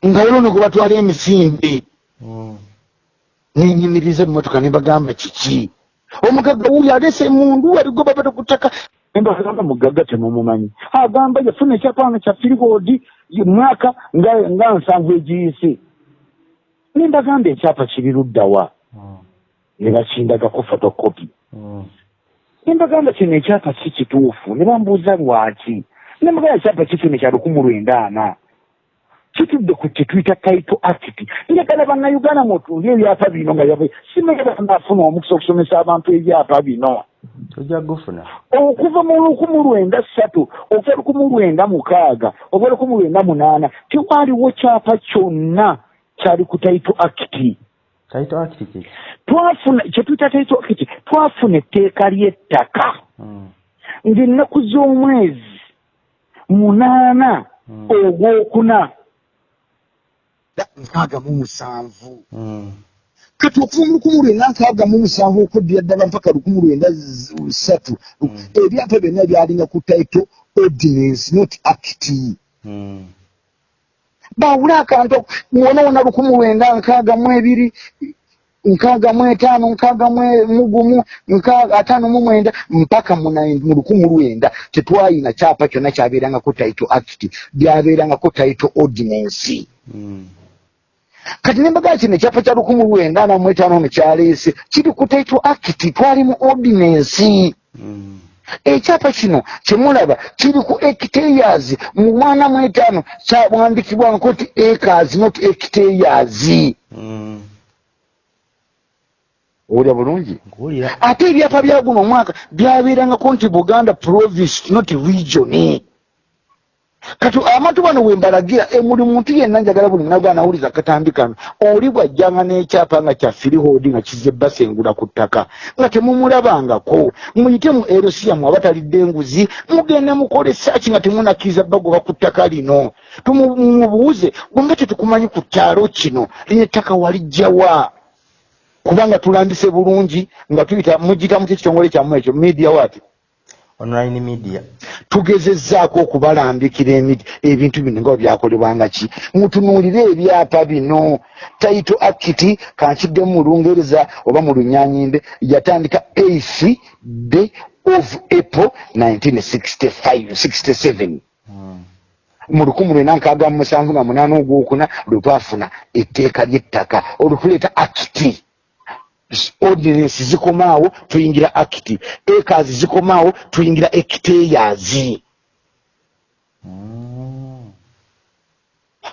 nga olwono gwe batwala emisinde Mm. nenyimiriza emotoka nebagamba kiki omugagga wuyo alese emundu aligoba bata kutaka nembagamba mugagga temumumanyi agamba yafuna ekyapanga kya firigoodi mwaka nga nga nsanvu egiyise nembagamba ekyapa kiri luddawa Mm. nebakindagako fotokopi Mm. nembagamba kino ekyapa si kituufu ne bambuuza lwaki? Nembagamba ekyapa kifune kya lukumu lwenda ana kitudde ku kitwita title act njagala bannayuganda mutunde ebyapa bino nga simanyi banaafuna omukisa okusomesa abantu ebyapa bino. Tojja gufuna okuva mu lukumu lwenda ssatu okuva lukumu lwenda mukaaga oba lukumu lwenda munaana tiwaaliwo kyapa kyonna kyali ku title act taito act twafuna kyetuyita title act twafuna etteeka ly'ettaka. Mm. ng'ennaku z'omwezi munaana Mm. ogwokuna nkaaga mu musanvu Mm. kati okuva mu lukumu lwenda nkaaga mu musanvu okuddira ddala mpaka lukumu lwenda z- ssatu ebyapa byonna byalinga ku title ordinance not act Mm. bawule akantu wona wona lukumu lwenda nkaaga mu ebiri nkaaga mu etaano nkaaga mu- mu gumu ataano mu mwenda mpaka mu lukumu lwenda tetwayina kyapa kyonna kyabeerangako title act byabeerangako title ordinance Mm. Kati nembagaa kino ekyapa kya lukumu lwenda ana mu etaano ono kyaleese kiri ku title act twali mu ordinance. Mm. ekyapa kino kyemulaba kiri ku hectares mu mwana mu etaano kyawandikibwako ti acres not hectares Mm. owulira bulungi? Ate ebyapa bya guno omwaka byabeerangako nti buganda province not region kati amatu bano wembalagira buli muntu yenna njagala buli munaga anawuliza akatambi kano oli bwajjanga n'ekyapa nga kya firihoodi nga kize basengula ku ttaka nga temumulabangako muyite mu erosia mwe abatalidde enguzi mugende mukole saaki nga temunakkiriza bagoba ku ttaka lino. Tumubuuze gwenga tetukumanyi ku kyalo kino lino ettaka walijjawa kubanga tulambise bulungi nga tuyita mugita mu kyekitongole kyammwe ekyo media wati online media. Tugezezzaako okubalambikira ebintu bino nga byakolebwanga ki? Mutunuulire ebyapa bino. Taito akiti kankiddemu mu lungereza oba mu lunyanyimbe yatandika 8 day of april 1967 Mm. mu lukumi lwena nkaaga mu musanvu nga munaana ogwokuna lwe twafuna etteeka ly'ettaka olutuleeta akiti ordinance zikomaawo tuyingira akiti ekazi zikomaawo tuyingira ekiteyazi Mm.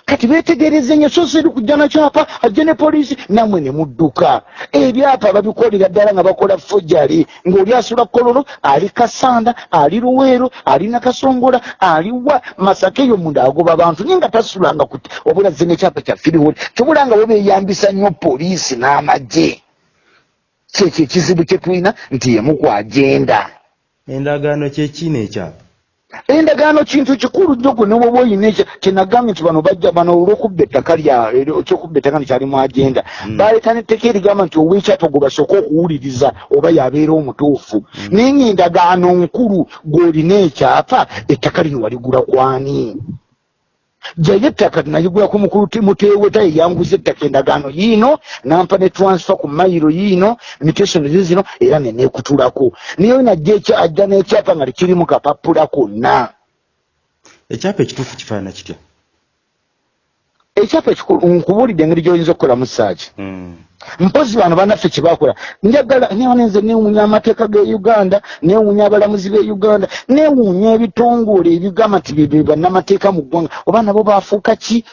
kati betegereze nnyo so siri kujja na kyapa ajje ne poliisi nammwe ne mudduka. Ebyapa babikolera ddala nga bakola fojali ng'oli asula kololo ali kasanda ali luweero ali nakasongola ali wa masaka eyo munda agoba bantu naye nga tasulanga kuti wabula ze nekyapa kya firiwoli kyobulanga bo beeyambisa nnyo poliisi n'amagye kyekyo ekizibu kye tulina nti yemu ku agenda? Endagaano kyekino ekyapa endagaano kintu kikulu nnyo gwe newoba oyina kyenagambye nti bano bajja bano olwokubba ettaka lya ekyokubba ettaka nekyali mu agenda. Mm. baleeta n'etteeka erigamba nti ow'ekyapa gwe basooka okuwuliriza oba yabeera omutuufu. Naye ngaendagaano nkulu gw'olina ekyapa ettaka lino waligula kwani jayo ettaka nayigulako mukulu ti- muteeweta yeyanguza ettaka endagaano yiino nampa ne transfer ku mayiro yiino mitesonozi zino era neneekutulako naye najja ajja n'ekyapa nga tekirimu kapapula konna. Ekyapa ekituufu kifaanana kitya ekyapa nkubuulidde engeri gy'oyinza okukolamu saaki Mm. mpozi bano bannaffe kyebakola njagala newanenze newuunya amateeka ge uganda newuunya abalamuzi be uganda newuunya ebitongole ebigamba nti bye bannamateeka mu ggwanga. Oba nabo bafuuka ki?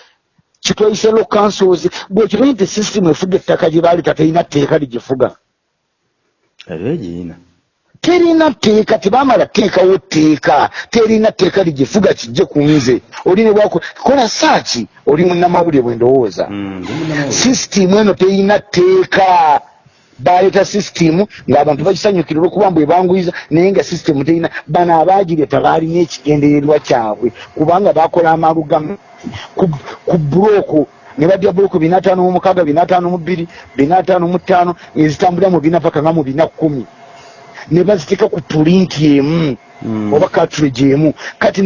Kitwayise lo councils. Bwekimanyi nti system efuga ettaka gye baleeta terina tteeka ligifuga era egiyina terina tteeka tebamala teekawo tteeka terina tteeka ligifuga kijje ku nze. Oli ne bwako kola saaki oli munnamawulire bwe ndowooza. Mm, sisitimu eno terina tteeka baleeta sisitimu ng'abantu bagisanyukira olwokuba mbwe banguyiza naye nga sisitimu terina bano abaagireta baalina ekigendererwa kyabwe. Kubanga bakola amalugamu ku ku bulooku ne badya bulooku bina ataano mu mukaaga bina ataano mu bbiri bina ataano mu ttaano ezitambulira mu bina paka nga mu bina kkumi ne baziteeka ku pulinti emu Mm. oba cartridge emu kati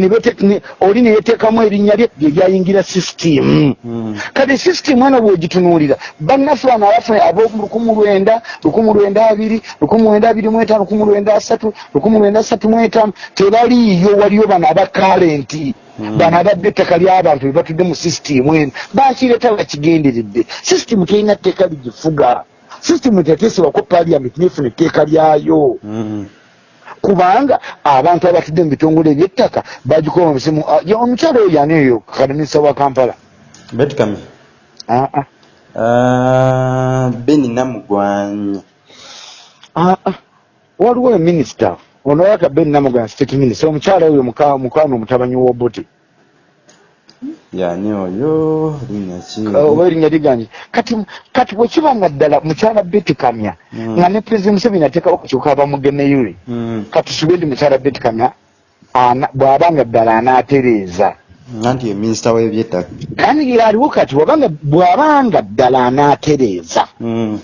oli neyeteekamu erinnya lye lye lyayingira sisitimu Mm. kati sisitimu eno bwegitunuulira bannaffe bano abaffe ab'omu lukumu lwenda lukumu lwenda abiri lukumu lwenda abiri mu etaano lukumu lwenda asatu lukumu lwenda asatu mu etaano tebaliiyo waliyo bano abakalenti Mm. bano abadde ettaka ly'abantu be batudde mu sisitimu eno bakireeta bakigenderedde sisitimu terina tteeka ligifuga sisitimu teteesebwako paliamenti nefuna etteeka lyayo Mm. kubanga abantu abatudde mu bitongole ebyettaka bagikola omusimu ah, omukyalo oyo yani eyo kakaminisa wa kampala Betty Kami. Ah, ah. Ah, Beni Namugwanyi. Ah, ah. waliwo eminisita ono yaka ben namugana state minister omukyala oyo muka- mukwano omutabanyi w'obote Yani oyo linnya ki? oba erinnya liganje kati kati bwekiba nga ddala mukyala beti kamya Mm. nga ne president museveni ateekawo kukyuka abamugemeyule Mm. kati tusuube ndi mukyala beti kamya ana- bw'aba nga ddala anaatereeza Nanti ye minisita w'ebyettaka. kandi aliwo kati wabanga bw'abanga ddala anaatereeza Mm.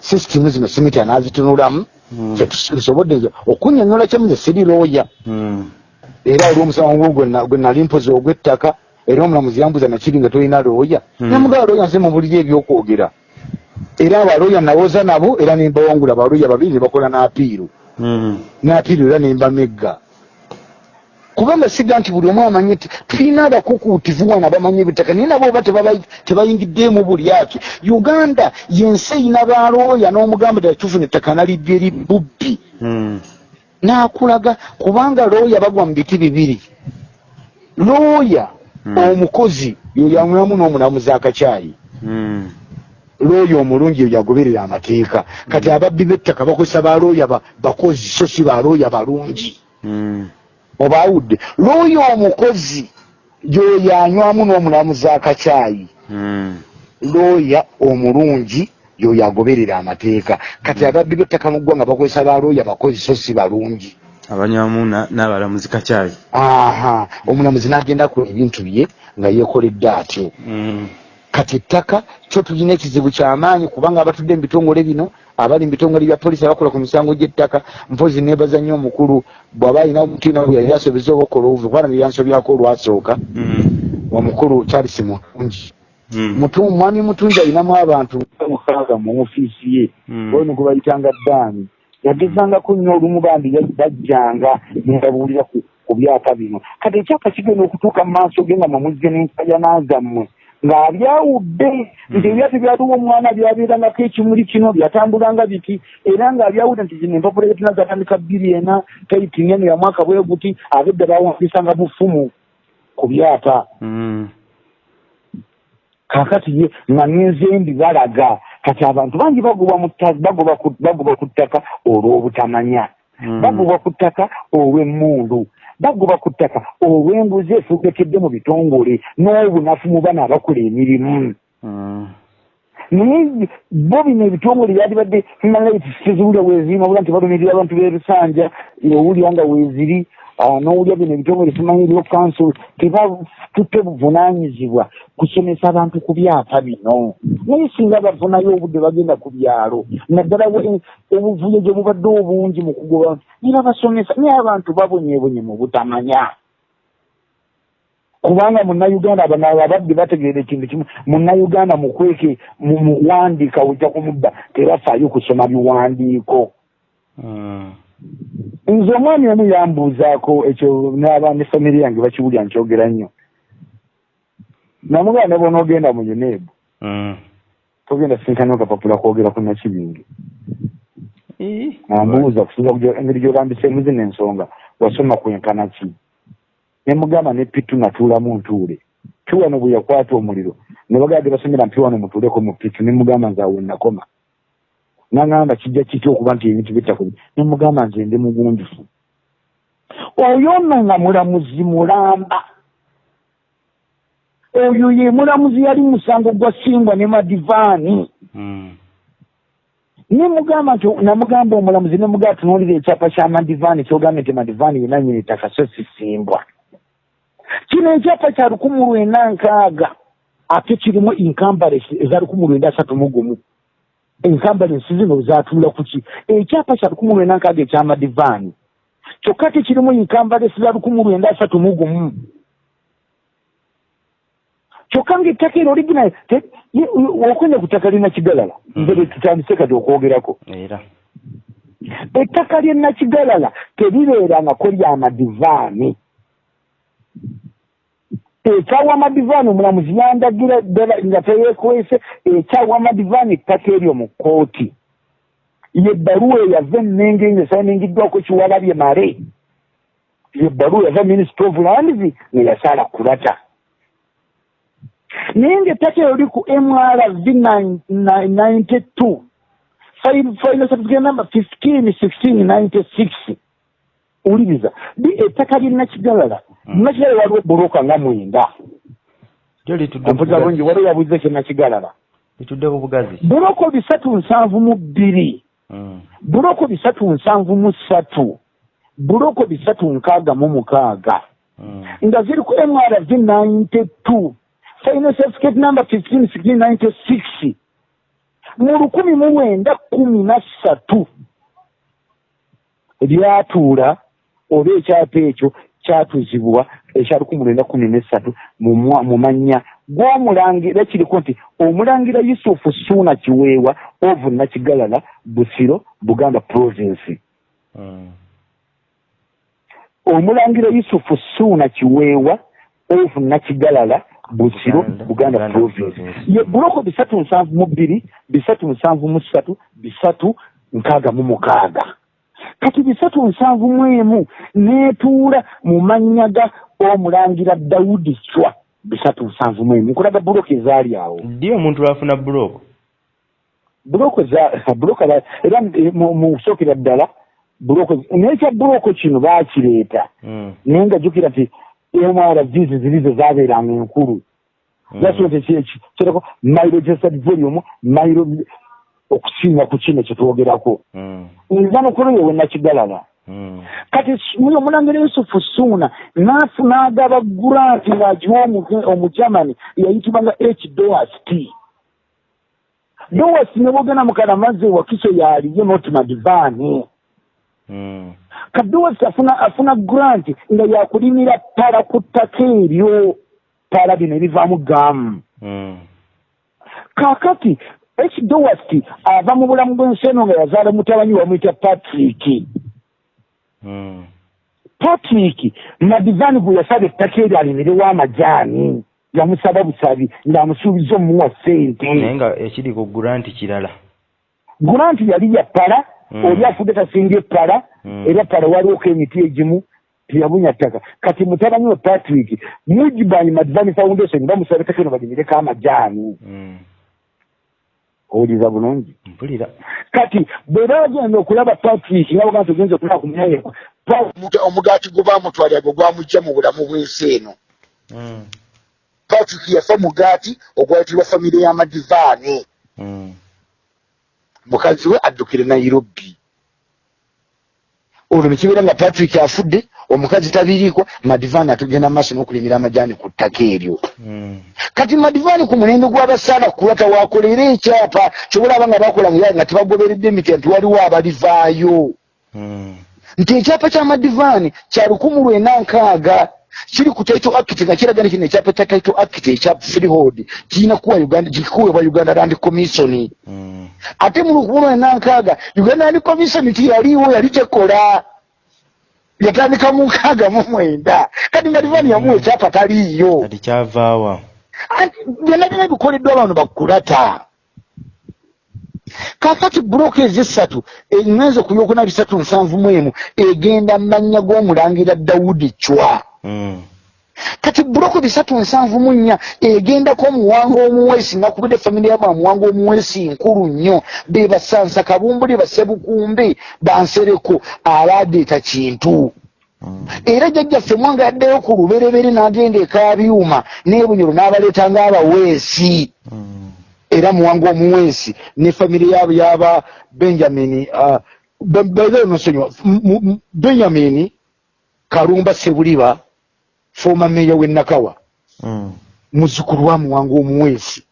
sisitimu zino simiti anaazitunulamu Mm. kyetusobodde nze okunyonyola kyemu nze siri looya Mm. era olw'omusango gwo gwe na- gwe nali mpozi ogw'ettaka era omulamuzi yambuza nakiri nga tolina looya Mm. namugaba looya nze mu buliri ebyokwogera era abalooya nawoza nabo era nembawangula abalooya babiri ne bakola n'apiiru Mm. n'apiiru era nembamegga kubanga siga nti buli omu amanyi nti tulina abakukuutivu wano abamanyi ebitaka naye nabo oba tebayingiddeemu buli aki uganda yensi eyina balooya n'omugamba ddala tufuna ettaka nalibya eri bubbi Mm. n'akulaga kubanga looya bagwa mu biti bibiri looya. Omukozi yoyamulamu n'omulamuzi akacyayi Mm. looya omulungi oyo yagoberera amateeka. Kati ababbi b'ettaka bakozesa balooya ba- bakozi so si balooya balungi. Mm. oba awudde looya omukozi yoyo anywamu n'omulamuzi akacyayi looya omulungi yoyo agoberera amateeka. Kati ababbi b'ettaka mu ggwanga bakozesa balooya bakozi so si balungi Abanywamu na- n'abalamuzi kacaayi. aha omulamuzi n'agenda ku ebintu bye nga yeekoledde atyo Mm. kati ettaka kyo tulina ekizibu kyamaanyi kubanga abatudde mu bitongole bino abali mu bitongole bya polisi abakola ku misango gy'ettaka mpozi nebaza nnyo omukulu bw'aba alina omutima bwe yali asobeza obakola obuvi kubana byeyansobyako olwasooka Mm. omukulu charles mutungi Mm. Mwami mutungi alinamu abantu mukaaga mu ofiisi ye ono gwe bayitanga ddaani yagezangako nnyo olumu bandi bajjanga nebabuulira ku byapa bino. Kati ekyapa kigenda okutuuka mu maaso ge nga mumuzze n'enkayana zammwe ng'abyawudde nti ebyapa byaliwo omwana byabeerangako ekimuli kino byatambulanga biti era ng'abyawudde nti zino empapula ebitina zatandika bbiri ena taiti nene ya mwaka bwe guti abedda bawandisanga bufumu ku byapa. Mm. Kakati ye nga n'enzembi balaga kati abantu bangi bagoba ku- bagoba ttaka olw'obutamanya Mm. bagobwa ku ttaka olw'emmundu bagoba ku ttaka olw'enguzi efugekedde mu bitongole n'obunafu mu bana abakola emirimu Mm. naye bo bino ebitongole byalibadde human rights teziwulya weezirima bula nti balumirira abantu b'ebisanja owulya nga weeziri n'owulya bino ebitongole simanyiriwo council tebatutte buvunaanyizibwa kusomesa abantu ku byapa bino naye singa bafunayo obudde bagenda ku byalo naddala obuvuyo gye bubadde obungi mu kugoba era basomesa naye abantu babonyebonye mu butamanya kubanga munnayuganda bano ababadde bategeera ekintu kimu munnayuganda mukweke mu muwandiika ojja kumudda tebafaayo kusoma biwandiiko Mm. Nze omwami omu yambuuzaako ekyo n'aba ne famire yange bakiwulya nkyogera nnyo. Namugamba ne bonaogenda mu unebu Mm. togenda sinkana okapapula kwogera ku nakibingi Eh. ambuuza kusinza ku engeri gy'olambiseemu zino ensonga wasoma kwenkana ki? Ne mugamba ne pitu natuulamu ntuule. Piwano bwe yakwata omuliro ne bagala basomera mpiwano mutuuleko mu pitu ne mugamba nze awo nakoma nagamba kijja kiti okuba nti ebintu bitakuli nemugamba nze ndi mugunjufu. Oyo nno nga mulamuzi mulamba. Oyo ye mulamuzi yali musango gwa simbwa ne madivaani. Mm. nemugamba nti namugamba omulamuzi nemugamba tunuulira ekyapa kya madivaani kyogambye nti madivaani yenanyini ettaka so sisimbwa kino ekyapa kya lukumu lwenda nkaaga ate kirimu inkambalensi eza lukumu lwenda asatu mu gumu enkambalensi zino zatuula kuki ekyapa kya lukumu lwenda nkaaga ekyamadivaani kyokka te kirimu inkambalensi za lukumu lwenda asatu mu gumu? Kyokka ngaettaka ero original okwenda ku ttaka lyenakigalala Mm. nze tutandise kati okwogerako. Era. Ettaka lyenakigalala teribeerangako lyamadivaani ekyawa amadivaani omulamuzi yandagira ddala nga teyeekwese ekyawa amadivaani ettaka eryo mu kkooti yebbaluwa eyava ennenge nga esaaningiddwako kiwalabye male. Yebbaluwa yava minisita of lands nga yasaala kulata. Naye ngaettaka eryo li ku mrv ninety two final certificate number fifteen sixteen ninety six wuliriza bi ettaka lyenakigalala Mm. nakigalala waliwo buloka nga mwenda bubugazi. bulungi waliwo yabulize kyenakigalala litudde ku bugazi buloko bisatu nsanvu mu bbiri Mm. buloko bisatu nsanvu mu ssatu buloko bisatu nkaaga mu mukaaga Mm. nga ziri ku mrv ninety two final certificate number fifteen sixteen ninety six mu lukumi mu mwenda kumi na ssatu lyatuula oba ekyapa ekyo kyatuzibwa ekya lukumi lwenda kumi nessatu mu mannya gw'omulangira kiriko nti omulangira yusufu suuna kiweewa ovu nakigalala busiro buganda province Mm. omulangira yusufu suuna kiweewa ovu nakigalala busiro Buganda- province. ye buloko bisatu nsanvu mu bbiri bisatu nsanvu mu ssatu bisatu nkaaga mu mukaaga kati bisatu nsanvu mu emu neetuula mu mannya ga omulangira dawudi cwa. Bisatu nsanvu mu emu nkulaga buloko ezaali awo. Ddi omuntu lwafuna za buloko za- era mu kusookera ddala buloko naye kya buloko kino baakireeta. Mm. naye nga jjukira nti mrvs ziri ze zaabeeranga enkulu. Naso nti kirako mayiro gesad volume mayiro okusinga ku kino kyetwogerako Mm. nza nokoloyo wenakigalala Mm. kati muyo omulangira yusufu suuna naafuna agaba guranti ng'agiwa omu- omugermani yayitibwanga h doas t. Doas ne bogenda mukalamaze wakiso yaliye notimadivaani Mm. kadoas afuna afuna grant nga yakulimira pala ku ttaka eryo. Pala bino ebivaamu gamu kaakati h doas ava mu bulamu bw'ensi eno nga yazaala mutabanyi wamuyita patrick Mm. patrick madivaani gwe yasaba ettaka eryo alimirewo amajaani yamusaba busabi ng'amusuubiza omuwa ssente naye nga ekiri ku guranti kirala guranti yali ya pala Mm. oli afudde tasinga epala Mm. era pala waliwoko emiti egimu teyabunya ttaka kati mutabanyi we patrick mujibanyi madivaani foundation bamusaba ettaka eno balimireko amajaani Mm. Owuliriza bulungi mpulira. Kati bwe bagenda okulaba patrick nga bagaa nti ogenza okulaba ku munyayeku omugaati gwe bamutwalira gwe gwamugja mu bulamu bw'ensi eno. Mm. patrick yafa mugaati ogwayitibwa famire y'amadivaani Mm. mukazi we addukire nairobi. Olwo nekibeera nga patrick afudde omukazi tabiriiko madivaani atugenda maaso n'okulimira amajaani ku ttaka eryo Mm. kati madivaani ku mulembe gw'abasaala kulata wakolera ekyapa kyobalaba nga bakola nga tebagoberedde emiti nti waliwo abalivaayo Mm. nti ekyapa kya madivaani kya lukumu lwenda nkaaga kiri ku taito act nga kiraga nekino ekyapa kya taito act ekya freehold kirina kuwa uganda kikuweebwa uganda land commission Mm. ate mu lukumu lwenda nkaaga uganda land commission tiyaliiwo yali tekola yatandika mu nkaaga mu mwenda. Kati madivaani yamuwa ekyapa taliiyo. Kati kyavaawa. Byonna byonna bikoleddwa abantu bakulata kakati bulooka ezessatu engenza ku yokuna bisatu nsanvu mu emu egenda mu mannya g'omulangira dawudi cwa Mm. Kati buloko bisatu nsanvu mu nnya egendako omuwanga omuweesi nakubudde famire yamu amuwanga omuweesi nkulu nnyo bebasansa kabumbuli basebukumbe bansereko abadeeta kintu Mm. era jjajjaffe mwanga yaddeyo ku luberebere n'agenda ekabyuma n'ebunyolo n'abaleeta ng'abaweesi Mm. era muwanga omuweesi ne famire yabo yaba benjamin uh, nosonyiwa benjamin kalumba sebuliba foma meya w'enakawa Mm. muzukulu wa muwanga omuweesi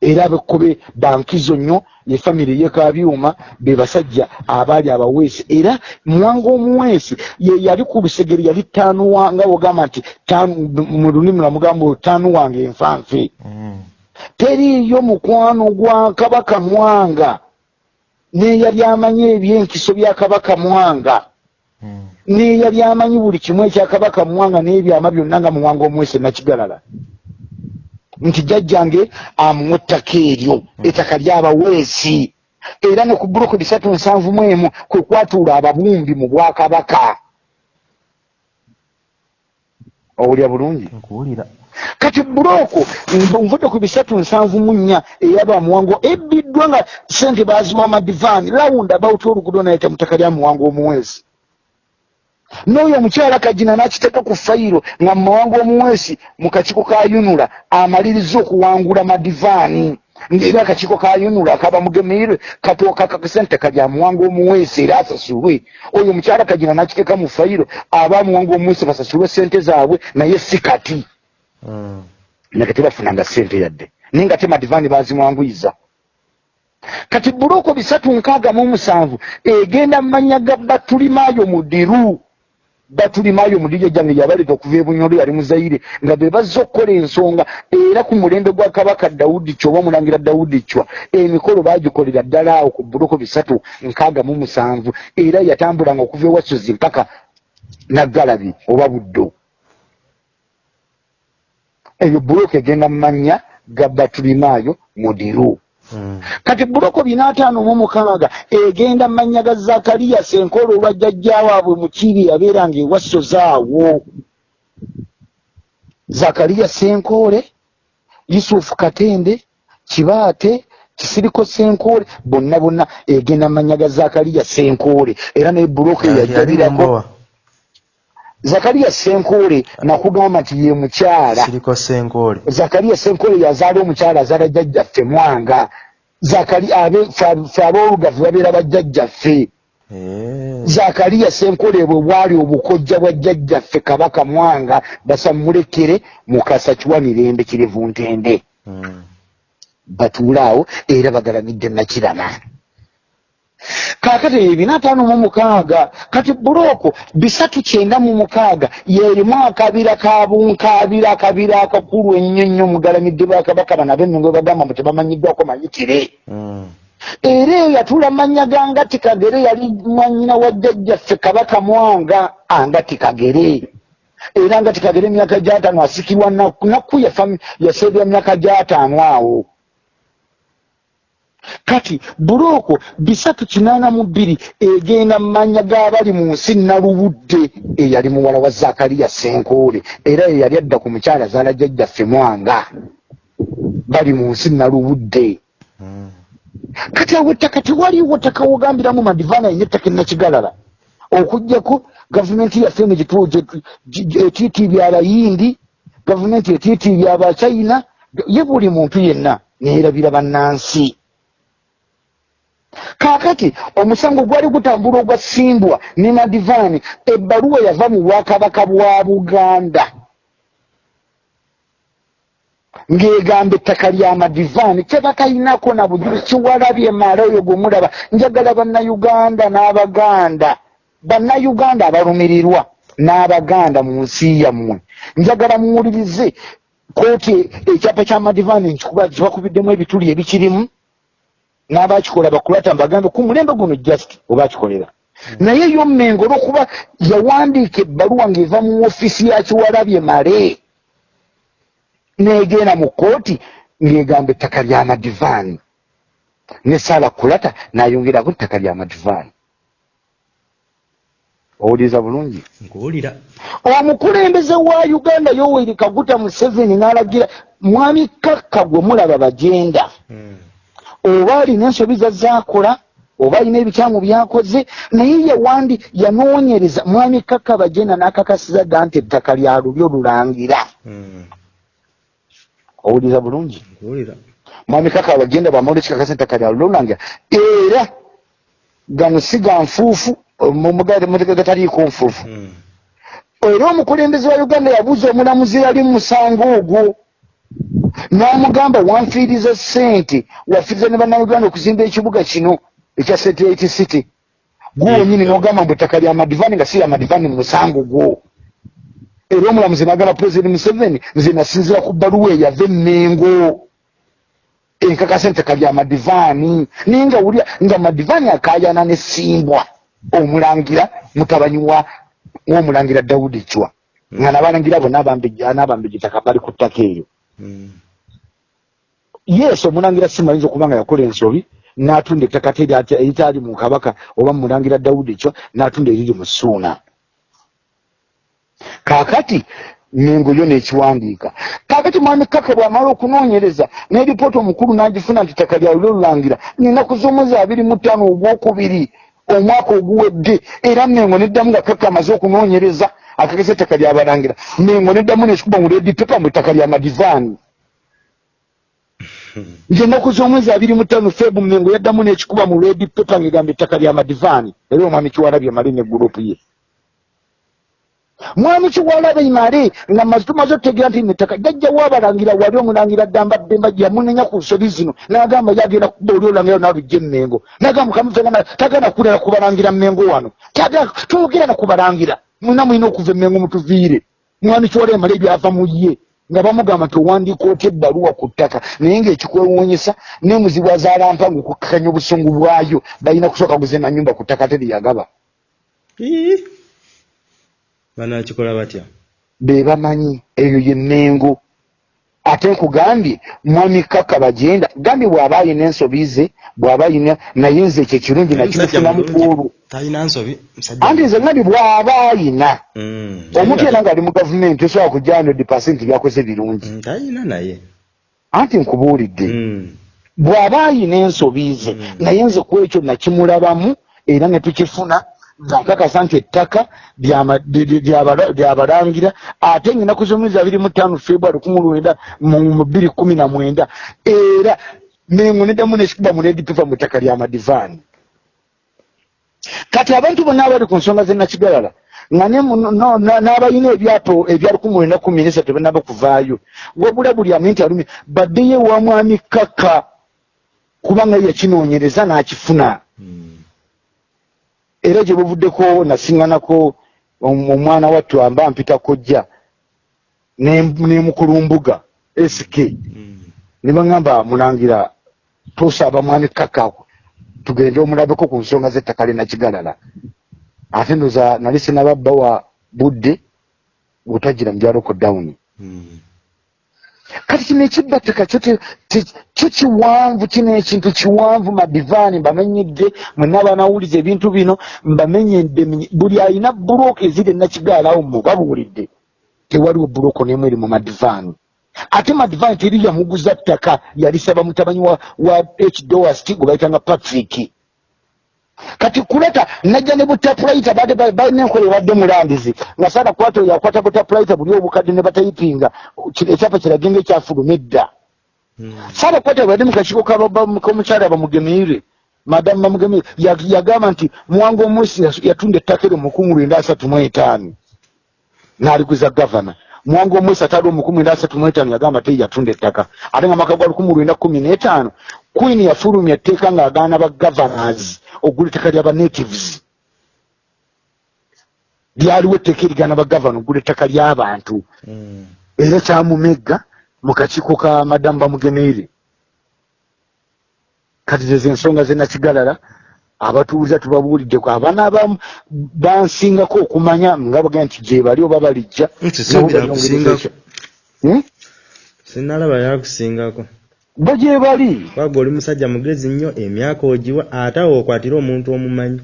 era abekkobe bankizo nnyo ye famire yekabyuma be basajja abaali abaweesi era muwanga omuweesi ye yali ku lusegere yali tanuwa nga wogamba nti tanu- mu lulimi lwamugamba taanu wange enfanfe Mm. teriiyo mukwano gwa kabaka mwanga neyali amanyi ebyenkiso bya kabaka mwanga. Neyali amanyi buli kimu ekya kabaka mwanga n'ebyama byonna nga muwanga omwese nakigalala. Nti jjajjange amuwa ettaka eryo ettaka lyabaweesi era ne ku buloko bisatu nsanvu mu emu kwe kwatuula ababumbi mu bwakabaka. Owulya bulungi? Kati buloko nvudde ku bisatu nsanvu mu nnya eyaba muwango ebbiddwa nga sente baziwa madivaani lawunda bawuta oluguudo nayita mutaka lya muwango omuweesi n'oyo omukyala kagina n'akiteeka ku fayiro nga mu muwango omuweesi mu kakiiko ka yunula amaliriza okuwangula madivaani. Ng'era akakiiko ka yunula akaba mugemeire katooka kakasente kalya muwango omuweesi era asasulwe. Oyo omukyala kagina n'akiteeka mu fayiro aba muwango omuweesi basasulwe sente zaabwe naye si kati. Mm. nga tebafunanga ssente yadde naye nga te madivaani bazimwanguyiza kati buloko bisatu nkaaga mu musanvu egenda mu mannya ga batulimaayo mudiru batulimaayo mudiru ejjange yabaleeta okuva ebunyolo yali muzaire nga be bazza okukola ensonga era ku mulembe gwa kabaka dawudi cyo oba omulangira dawudi cwa emikolo baagikolera ddala awo ku buloko bisatu nkaaga mu musanvu era yatambulanga okuva ewasozi mpaka naggalabi oba buddo eyo buloko egenda mu mannya ga batulimaayo mudiru Mm. Kati buloko binaataano mu mukaaga egenda mu mannya ga zakariya senkolo olwa jjajja waabwe mukiri yabeeranga ewasozaawo zakariya senkole yusufu katende kibaate kisiriko senkole bonna bonna egenda mu mannya ga zakariya senkole era naye buloko eyajjabirako Mumbowa. zakariya senkole nakugamba nti ye mukyala. Siriko senkoole yazaala omukyala azaala jjajjaffe mwanga zakari abe fe- fe aboolugavu babeera bajjajjaffe Eh. zakariya senkole bwe bwali obukojja bwa jjajjaffe kabaka mwanga basamulekere mukasa kiwa mirembe kirivu ntende Mm. batuule awo era bagalamidde nakirama kaakati ebyo binaataano mu mukaaga kati bulooko bisatu kyenda mu mukaaga yeerimu akabira ka bunkaabira akabira akakulu ennyo nnyo mugalamidde bakabaka bano ab'ennongo bagamba mbu tebamanyiddwako mayitire Mm. era eyo yatuula mannya ga ngati kagere yali mwanyina wa jjajjaffe kabaka mwanga angati kagere era ngati kagere emyaka gyataano asikirwa nakku yaseebya myaka gyataano awo kati bulooko bisatu kinaana mu bbiri egenda mu mannya g'abali mu nsi nalubudde eyali muwala wa zakariya senkoole era ye yali adda ku mukyala zaala jjajjaffe mwanga. Bali mu nsi nalubudde kati awo ettaka tewaliwo ttaka wogambiramu madivaana yenye ettaka enakigalala okugjako gavumenti yaffe eno etiitiibya abayindi gavumenti etiitiibya abachina ye buli muntu yenna neerabira bannansi kaakati omusango gwali gutambula ogwasimbwa ne madivaani ebbaluwa yava mu bwakabaka bwa buganda. Ng'egamba ettaka lya madivaani tebatalinako na bujulizi kiwalabye mala oyo gwemulaba njagala bannayuganda n'abaganda bannayuganda abalumirirwa n'abaganda mu nsi yammwe. Njagala muwulirize kooti ekyapa kya madivaani nkikuba kibakubiddemu ebituli ebikirimu n'abakikola bakulata mbagambe ku mulembe guno just obakikolera. Naye yo mmengo olwokuba yawandiika ebbaluwa ng'eva mu ofiisi ya kiwalabye male negenda mu kooti ng'egamba ettaka lya madivaani ne saala kulata n'ayongerako ettaka lya madivaani owuliriza bulungi? Nkuwulira. Omukulembeze wa uganda yoweri kaguta museveni n'alagira mwami kakka gwe mulaba bagenda. Mm. Oba alina ensobi zazaakola oba alina ebikyamu byakoze naye yawandi yanoonyereza mwami kakka bagenda n'akakasiza dda nti ettaka lya lubyo lulangira Mm. owuliriza bulungi? Mwami kakka bagenda bwamawulira ekikakasa ettaka lya lubyo lulangira era gano si ga nfuufu mumugale gataliiko nfuufu. Mm. era omukulembeze wa uganda yabuuza omulamuzi yali mu musango ogwo n'amugamba wanfiiriza ssente wafiiriza ne bannayuganda okuzimba ekibuga kino ekya satellite city. Gwe wenyini n'ogamba mbu ettaka lya madivani nga si lya madivani mu musango gwo. Era omulamuzi n'agamba pulezidenti museveni nze nasinzira ku bbaluwa eyava emmengo enkakasa ettaka lya madivaani naye nga wulira nga madivaani akaayana n'essimbwa omulangira mutabanyi wa w'omulangira dawudi chwa. Nga nabalangira bonna abambejja n'abambejja ettaka bali ku ttaka eyo. Yesu omulangira simayinza okuba nga yakola ensobi n'atunda ettaka te erya- eritaali mu kabaka oba mu mulangira dawudi chwa n'atunda eriri mu suuna. Kaakati mengo yo n'ekiwandiika. Kaakati mwami kaka bw'amala okunoonyereza n'eripoota omukulu n'agifuna nti ttaka lyawe lyolulangira ninaku z'omwezi abiri mu ttaano ogwokubiri omwaka oguwedde era mengo neddamu nga kaka amaze okunoonyereza akakesa ettaka lyabalangira mengo neddamu n'ekikuba mu redi pepa mu ttaka lya madivaani nti ennaku z'omwezi abiri mu ttaano febu mengo yaddamu n'ekikuba mu redi pepa ng'egamba ettaka lya madivaani era omwami kiwalabye male ne gurupu ye. Mwami kiwalabe male nga maze tumaze okutegeera nti nettaka jajja waabalangira wali omulangira ddamba ddemba yamunenya ku nsobi zino n'agamba yagenda kuba oli olangira nalujja emmengo. N'agamba kamufegana tagana kulera kubalangira mmengo wano. Tagana twogera kubalangira mwina mulina okuva emmengo mutuviire mwami kiwalabe male ebyava mu ye. Nga bamugamba nti owandiika otya ebbaluwa ku ttaka? Naye ng'ekikwewuunyisa n'emuzibu azalampa ngaokukkakanya obusungu bwayo. Balina kusooka guze nanyumba ku ttaka teriyagaba Ii. banaakikola batya? Be bamanyi eyo yenengo ate nkugambye mwami kaka bagenda. Gambye bw'aba ayina ensobi ze bw'aba ayina naye nze ekyo ekirungi nakimufunamu nsobi musajja anti nze ngambye bw'aba ayina Mm. omuntu yena ng'ali mu gavumenti tosobola kujja hundred percent byakoze birungi. Mm, anti nkubuulidde. Mm. bw'aba ayina ensobi ze naye nze ku ekyo nakimulabamu era ne tukifuna nkakasa nti ettaka lyabalangira ate ngaenaku z'omwezi abiri mu ttaano february kumi lwenda mu bbiri kumi na mwenda era mengo neddamu nekikuba mu redipifa mu ttaka lya madivaani kati abantu bonna abali ku nsonga zenakigalala nga n'abalina ebyato ebya lukumi lwenda kumi nesatu banaba kuvaayo wabula buli aminti alumi baddeyo ewa mwami kaka kubanga ye yakinoonyereza n'akifuna. Mm. Era gye buvuddeko nasiŋŋanako om- omwana wattu amba mpita kojja nemukulumbuga sk Mm. ne baŋŋamba mulangira tosaba mwami kaka tugende omulabeko ku nsonga z'ettaka lyenakigalala ate ndoza nali sinababba wa budde bwetagira mujaloko dawuni Mm. Kati kino ekibba ttaka kyo kiwanvu kino ekintu kiwanvu madivaani mbamenyedde mwenna abanawuliza ebintu bino mbamenyedde menye- buli alina bulooka eziri enakigaalawo mu babuwulidde tewaliwo buloko n'emu eri mu madivaani ate madivaani teri yamuguza ttaka yalisaba mutabanyi wa, wa h. Doast gwe bayitanga patrick kati kuleta najja ne butapulaita balina enkola ebadde mulandizi. Nga saala kwata oyo akwata butapulaita buli obukadde ne batayipinga ekyapa kiraga nga ekyafuluma edda Mm. saala kwata bwadde mu kakiiko k'omukyala bamugemeire madamu bamugemeire ya- yagamba nti mwanga omwesi yas- yatunda ettaka eryo mukumu lwenda asatu mu etaano. N'aliguza gavana. Mwanga omwesi ataali omukumu lwenda asatu mu etaano yagamba te yatunda ettaka. Ate nga maka gwa lukumu lwenda kumi n'etaano queen yafulumya etteeka ng'agaana ba governors ogula ettaka ly'aba natives lyaliwo etteeka erigaana ba gavana ogula ettaka ly'abantu Mm. era kyamumegga mu kakiiko ka madamu bamugemeire kati zezo ensonga zenakigalala abatuuliza tubabuuliddeko abaana bansingako okumanya nga bagenda nti gye bali oba balijja. Hmm? sinalaba yakusingako bo gye bali waga oli musajja mugezi nnyo emyaka ogiwa ate awo okwatira omuntu omumanyi.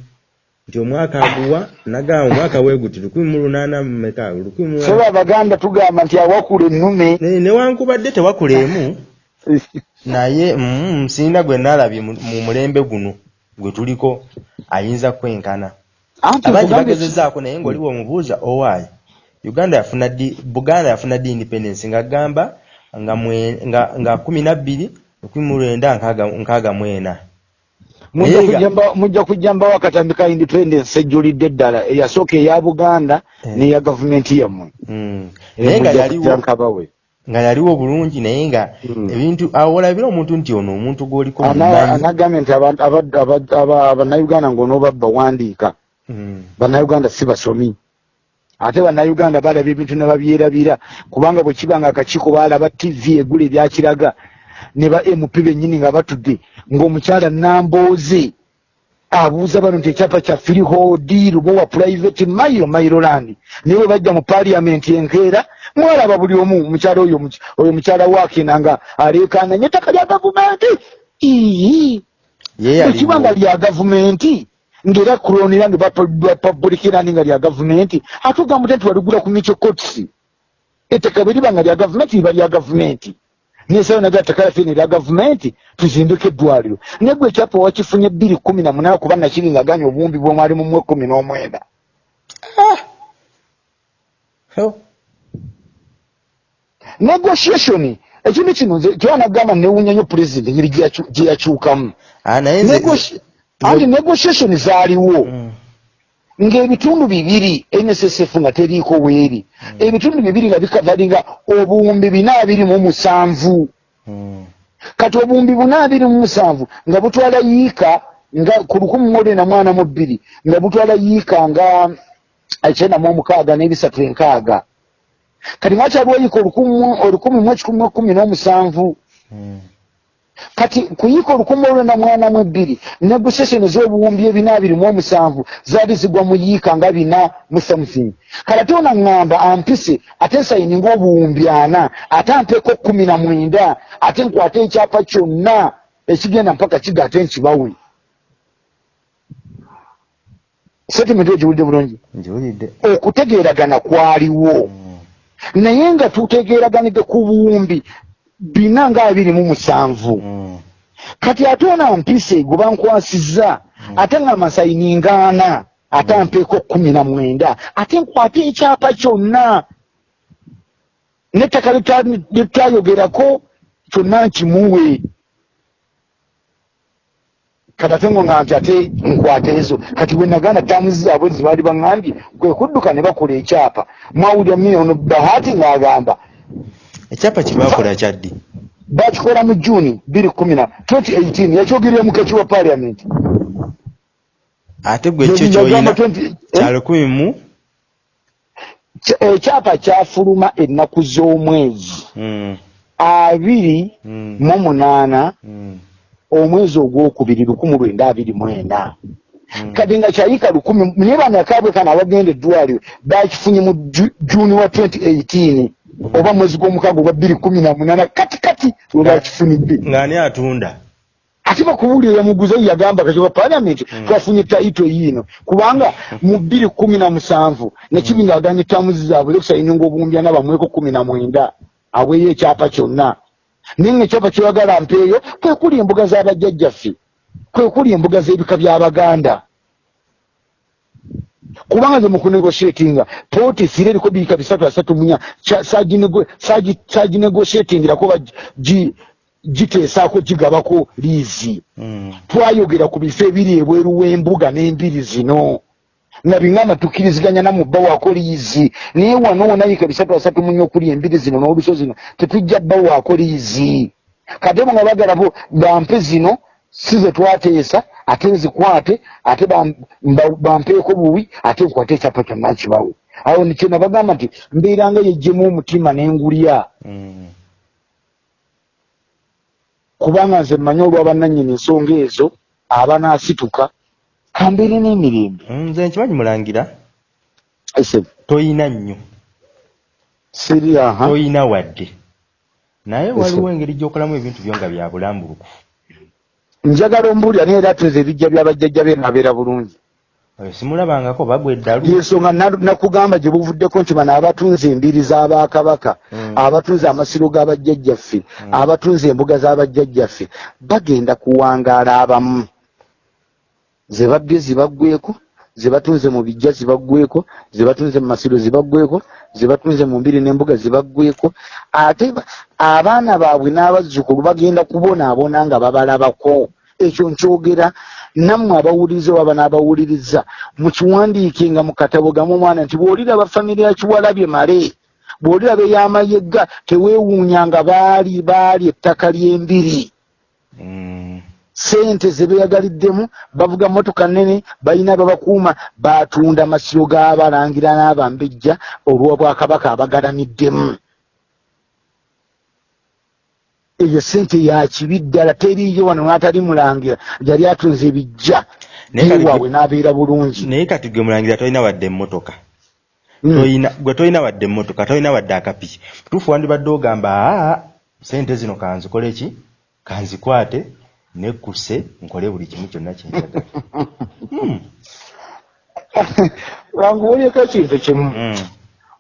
Nti omwaka aguwa nagamba omwaka weeguti lukumi mu lunaana mumeka lukumi mu feba abaganda tugamba nti awakula ennume. Ne- newankubadde tewakula emu. Naye mm, nsinda gwe naalabye mu mu mulembe guno gwe tuliko ayinza kwenkana. Abangi bagezezaako naye ng'oli bw'omubuuza owaayi? Uganda yafuna buganda yafuna ddi independence ng'agamba nga mwe- nga- nga kumi na bbiri lukumi mu lwenda nkaaga- nkaaga mu ena mujja Naye nga- kujja mba- mujja kujja mbawo akatambi ka independence ejjulidde ddala eyasooka eya buganda Eh. n'eya gavumenti yammwe Mm. Eh, naye nga yaliwo nga yaliwo bulungi naye nga Mm. ebintu awo olabira omuntu nti ono omuntu gw'oliko Ana- mumanyi anagambye nti aba- aba- aba- aba- bannayuganda ng'onoobabba wandiika Mm. bannayuganda si basomi ate bannayuganda balaba ebintu ne babyerabira kubanga bwe kiba nga akakiiko baalaba tv egula ebyakiraga ne ba mp bennyini nga batudde ng'omukyala nambooze abuuza bano nti ekyapa kya freehold lubo wa private mailo mailoland naye bwe bajja mu paliamenti enkeera mwalaba buli omu omukyala oyo oyo mukyala waakena nga aleekaananye ettaka lya gavumenti! Ii ye ekiba nga lya gavumenti ng'era kulonera nga bapabulikirani nga lya gavumenti ate ogamba nti waligula ku micho cots ettaka bwe liba nga lya gavumenti liba lya gavumenti nesayo naga ttaka lyaffe ne lya gavumenti tuzimbeko eddwaliro. Naye gwe ekyapa wakifunye bbiri kumi na munaana kuba nakiri nga ganya obuwumbi bwomwali mu mwe kumi n'omwenda. Oh. negotiation ekintu kino nze kyanagamba newunya nnyo pulezidenti engeri gye yakyukamu anti negotiation zaaliwo Mm. ng'ebitundu bibiri nssf nga teriiko weeri ebitundu bibiri nga bikavalinga obuwumbi bina abiri mu musanvu Mm. kati obuwumbi buna abiri mu musanvu nga butwala yiika nga ku lukumi mu olwenda mwana mu bbiri nga butwala yiika nga ekyenda mu omukaaga n'ebisatu enkaaga kati mwakyaliwo yiika olukumu- olukumi mu ekikumi mu ekkumi n'omusanvu Mm. Kati kuyiika olukumi olwenda mwana mu ebbiri negoseseni z'obuwumbi ebina abiri mu omusanvu zaali zigwa mu yiika nga bina mu something. Kale ate ona ŋŋamba ampise ate nsayininga obuwumbi ana ate ampeeko kumi na mwenda ate nkwate ekyapa kyonna ekigenda mpaka kiga ate nkibawe setimenti egiwulidde bulungi? Njiwulidde okutegeeragana kwaliwo. Mm. naye nga tutegeeraganidde ku buwumbi bina nga abiri mu musanvu. Mm. kati ate ona mpise gwe bankwasizza ate nga masayiningaana ate ampeeko kumi na mwenda. Ate nkwate ekyapa kyonna. N'ettaka lye tutayogerako kyonna nkimuwe. Kati ate ngo nga nti ate nkwate ezo. Kati bwe naganda taamuzi zaabwe zibaali baŋŋambye kwe kudduka ne bakola ekyapa. Mwawulira mino bahati ng'agamba ekyapa kyebakola kyaddi bakikola mu juni bbiri kumi na 2018 yakyogerera mu kaki wa paliamenti ate gwe ekyo kyoyina kya lukumi mu ekyapa kyafuluma ennaku z'omwezi Mm. abiri Mm. mu munaana Mm. omwezi ogwokubiri lukumi lwenda abiri mwenda Mm. kati nga kyayika lukumi naye bano akaabwe kano abagenda eddwaliro bakifunye mu Ju- juni wa 2018 oba mwezi gw'omukaaga ogwa bbiri kumi na munaana kati kati we bakifunidde ng'ani atunda? Ate bakubuulira yamuguza ye yagamba kati wa paliamenti twafunye tayito yiino kubanga mu bbiri kumi na musanvu nekibi ngaaganye tamuzi zaabwe lekusayininga obuwumbya nabamweko kumi na mwenda aweeyo ekyapa kyonna. Naye nga ekyapa kyeyagala mpeeyo kwe kuli embuga z'abajjajjaffe kwe kuli embuga z'ebika by'abaganda kubanga nze mukunegosietinga pooti sire eriko biika bisatu asatu munya. Saginegosietingirako giteesaako gigabako liizi Mm. twayogera ku bifo ebiri ebweru w'embuga n'embiri zino. Nga biŋŋamba tukkiriziganya namubba waako liizi naye wano wonayika bisatu asatu munya okuli embiri zino n'oluso zino tetujja bba waako liizi kate bo nga bagalapo bampe zino si ze twateesa ate nzikwate ate bampeeko buwi ate nkwate ekyapa kyonna nkibawe. Awo nikyena bagamba nti mbeeranga yejjemu omutima n'engulya. Mm. kubanga nze mmanyi olw'abannannyini ensonga ezo abanaasituka kambeere n'emirembe. Mm, nze nkimanyi mulangira. Toyina nnyo. Toyina wadde. Naye waliwo engeri gy'okolamu ebintu byo nga bya bulambulukufu njagala ombuulira naye era tunze ebijja by'abajjajja be nabeera bulungi simulabangako bagwa eddalu yensonga na- nakugamba gye buvuddeko nti bano abatunze embiri z'abakabaka Mm. abatunze amasiro g'abajjajjaffe Mm. abatunze embuga z'abajjajjaffe bagenda kuwangaala abamu ze babbye zibaggweko ze batunze mu bijja zibaggweko ze batunze mu masiro zibaggweko ze batunze mu mbiri n'embuga zibaggweko ate ba- abaana baabwe n'abazzukulu bagenda kubonaabona nga babalabako. Ekyo nkyogera nammwe abawuliriza oba n'abawuliriza mukiwandiike nga mu katabo gamu omwana nti bw'oliraba famire ya kiwalabye male bw'oliraba ey'amayegga teweewuunya nga baali baali ettaka ly'embiri Mm. sente ze beeyagaliddemu bavuga motoka nnene balina babakuuma baatunda masiro g'abalangira n'abambejja olw'obwakabaka abagalamiddemu. Eyo sente yakibi ddala teriiyo wano n'atali mulangira yali atunze ebijja Naye kati waabwe gwe- n'abeera bulungi. naye kati gwe mulangira tolina wadde emmotoka. Mm. Toyina- gwe tolina wadde emmotoka tolina wadde akapiki tuufu wandibadde ogamba aa sente zino kanzikole ki? Kanzikwate nekkuse nkole buli kimu kyonna kyenjagala Mm. wanguwulyeko ekintu kimu Mm.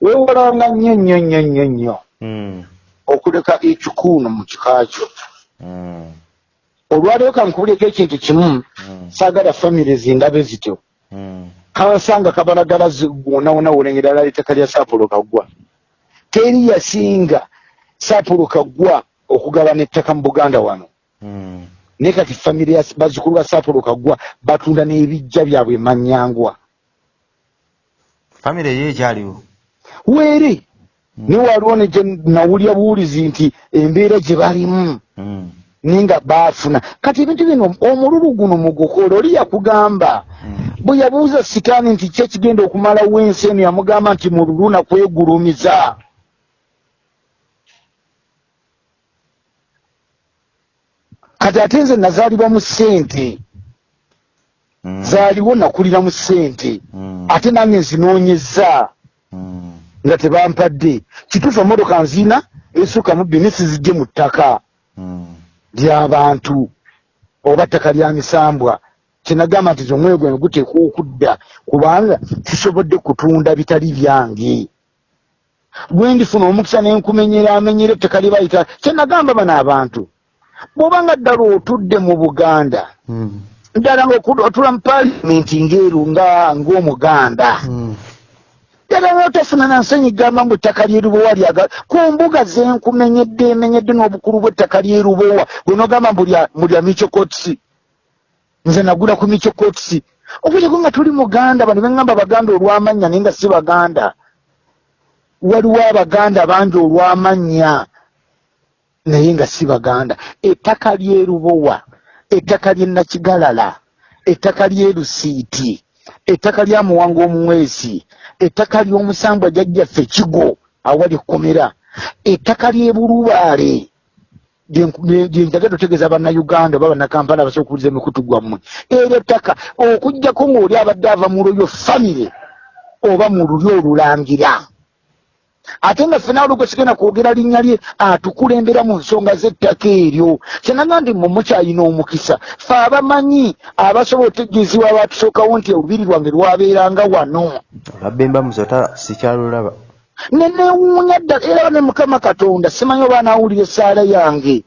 weewalanga nnyo nnyo nnyo nnyo nnyo Mm. okuleka ekikuuno mu kika kyo Mm. olwaleero kankubulyeko ekintu kimu saagala famire zindabe zityo kansanga kabalagala wonawona wolengera lala ettaka lya saapulo kaggwa teri yasinga saapulo kaggwa okugabana ettaka mu buganda wano. Naye kati famire ya bazzukulu ba saapulo kaggwa batunda n'ebijja byabwe manyangwa. Famire ye ekyaliwo? Weeri naye waliwo ne gye nawulya buwulizi nti embeera gye balimu. Mm. naye nga baafuna. Kati ebintu bino omululu guno mugukola oli yakugamba. Mm. bwe yabuuza sitaani nti ki ekigenda okumalawo ensi eno yamugamba nti mululu nakwegulumiza kati ate nze nazaalibwa mu ssente. Mm. zaaliwo nakulira mu ssente. Mm. ate nange nzinoonyeza Mm. nga tebampadde. Kituufu emotoka nziina esukka mu bbiri nesizijje mu ttaka. Mm. ly'abantu oba ttaka lya misambwa. Kyenagamba nti omwoyo gwange guteekwa okudda kubanga kisobodde kutunda bitali byange. Bwe ndifuna omukisa nenkumenyera amenyera ettaka lye bayita. Kyenagamba bano abantu bw'obanga ddala otudde mu buganda Mm. ddala ngaotula mu paalamenti ngeeru nga ng'omuganda. Mm. ddala ngaotafuna nansenyigamba mu ettaka lyerubowa lyaga ku mbuga zenkumenyedde emenyedde n'obukulu bw'ettaka lyerubowa bwenogamba mulya michokotsi. Nze nagula ku michokotsi. Okulyako nga tuli muganda bano beŋŋamba baganda olw'amannya naye nga si baganda. Waliwo abaganda bangi olw'amannya naye nga si baganda. Ettaka lyerubowa ettaka ly'e nakigalala ettaka ly'e lusiiti ettaka lya muwanga omuweesi ettaka ly'omusambwa jjajjaffe kigo awali ekkomera ettaka ly'e bulubaale gyenjagala otegeeza bannayuganda oba bannakampala abasobola okubuliza emikutu gwammwe. Eryo ettaka okugjako ng'oli abadde ava mu lulyo famire oba mu lulyo olulangira ate nga ffe nawe olwo sigenda kwogera linnya lye atukulembera mu nsonga z'ettaka eryo. Kyenaga ndi mmwe mukyayina omukisa. Fe abamanyi abasobola otegeezebwa abatusookawo nti olubiri lwange lwabeeranga wano. Olwabemba musota sikyalulaba nenewuunya ddala era ne mukama katonda simanyi oba anaawulira essaala yange.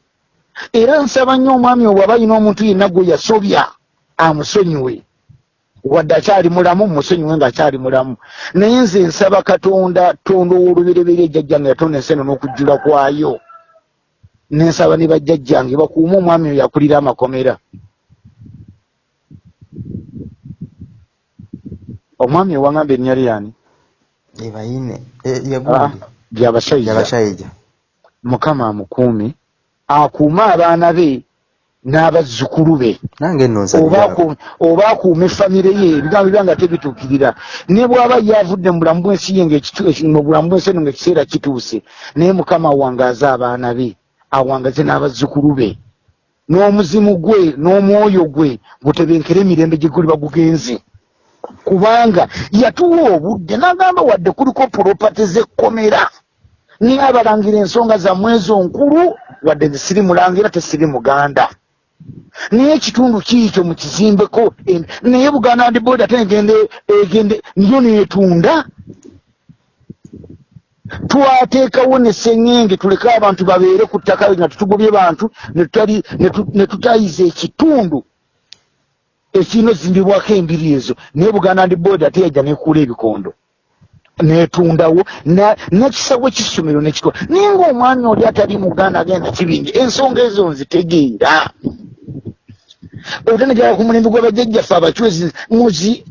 Era nsaba nnyo omwami obw aba yina omuntu yenna gwe yasobya amusonyiwe wadde akyali mulamu musonyiwe ng'akyali mulamu. Naye nze nsaba katonda tonda ow'olubereberye ejjajjange yatonda ensi eno n'okujjula kwayo. Nensaba ne bajjajjange bakuume omwami oyo akulira amakomera. Omwami owangamba erinnya lyani ebayine Ah, yagundi byabashaija yabashayija mukama amukuume akuume abaana be n'abazzukulu be. Oba nsabira aku- oba akuume famire ye ebigambo byanga tebituukirira ne bw'aba yavudde mu bulamu bw'ensi ye eki- mu bulamu bw'ensi eno ng'ekiseera kituuse naye mukama awangaaze abaana be awangaze n'abazzukulu be. N'omuzimu gwe n'omwoyo gwe gutebenkere emirembe gye guli bagugenze. Kubanga yatuwa obudde n'agamba wadde kuliko puropati z'ekkomera niye abalangira ensonga zammwe ezo nkulu wadde nze siri mulangira tesiri muganda naye ekitundu kiikyo mukizimbeko naye buganda ndi boda ate egende egende niyo netunda. Twateekawo ne seŋŋenge tuleke abantu babeere ku ttaka nga tutugobye bantu ne tutayiza ekitundu ekirina ozimbibwako embiri ezo. Naye buganda ndi boda ate yajja nekuula ebikondo netundawo nekisawo kisomero nekitwa naye ngaomwami oli atali muganda agenda kibingi ensonga ezo nzitegeera ate negera ku mulembe gw'abajjajjaffe abacwezi muzi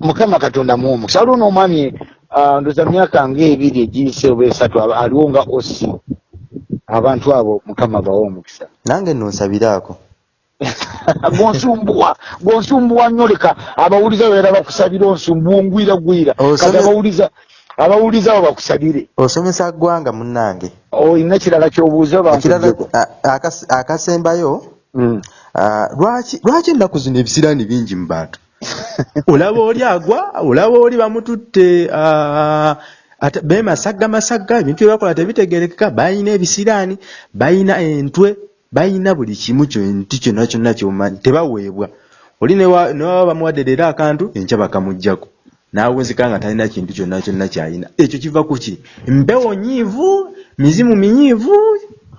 mukama katonda muomukisa waliwo n'omwami ah, ndoza myaka ngaebiri egiyise oba esatu aliwo nga osi abantu abo mukama bawa omukisa. Nange nno nsabiraako gwonsumbuwa gwonsumbuwa nnyo leka abawuliza bera bakusabira onsumbuwa ongwira gwira kati abawuliza abawuliza abo bakusabire. Osomesa ggwanga munnange. Olina kirala kyobuuza akas- akasembayo Mm. Lwaki lwaki ennaku zino ebisiraani bingi mu bantu? Olaba oli agwa olaba oli bamututte ah, bemasagga masagga ebintu byebakola tebitegerekeka bayina ebisiraani bayina entwe bayina buli kimu kyonti kyonna kyonna kyomanyi tebaweebwa. Oli newa- newaba bamuwadde leero akantu enkya bakamuggyako naawunzika nga talina kintu kyonna kyonna kyayina. Ekyo kiva ku ki? Mpewo nyiivu mizimu minyiivu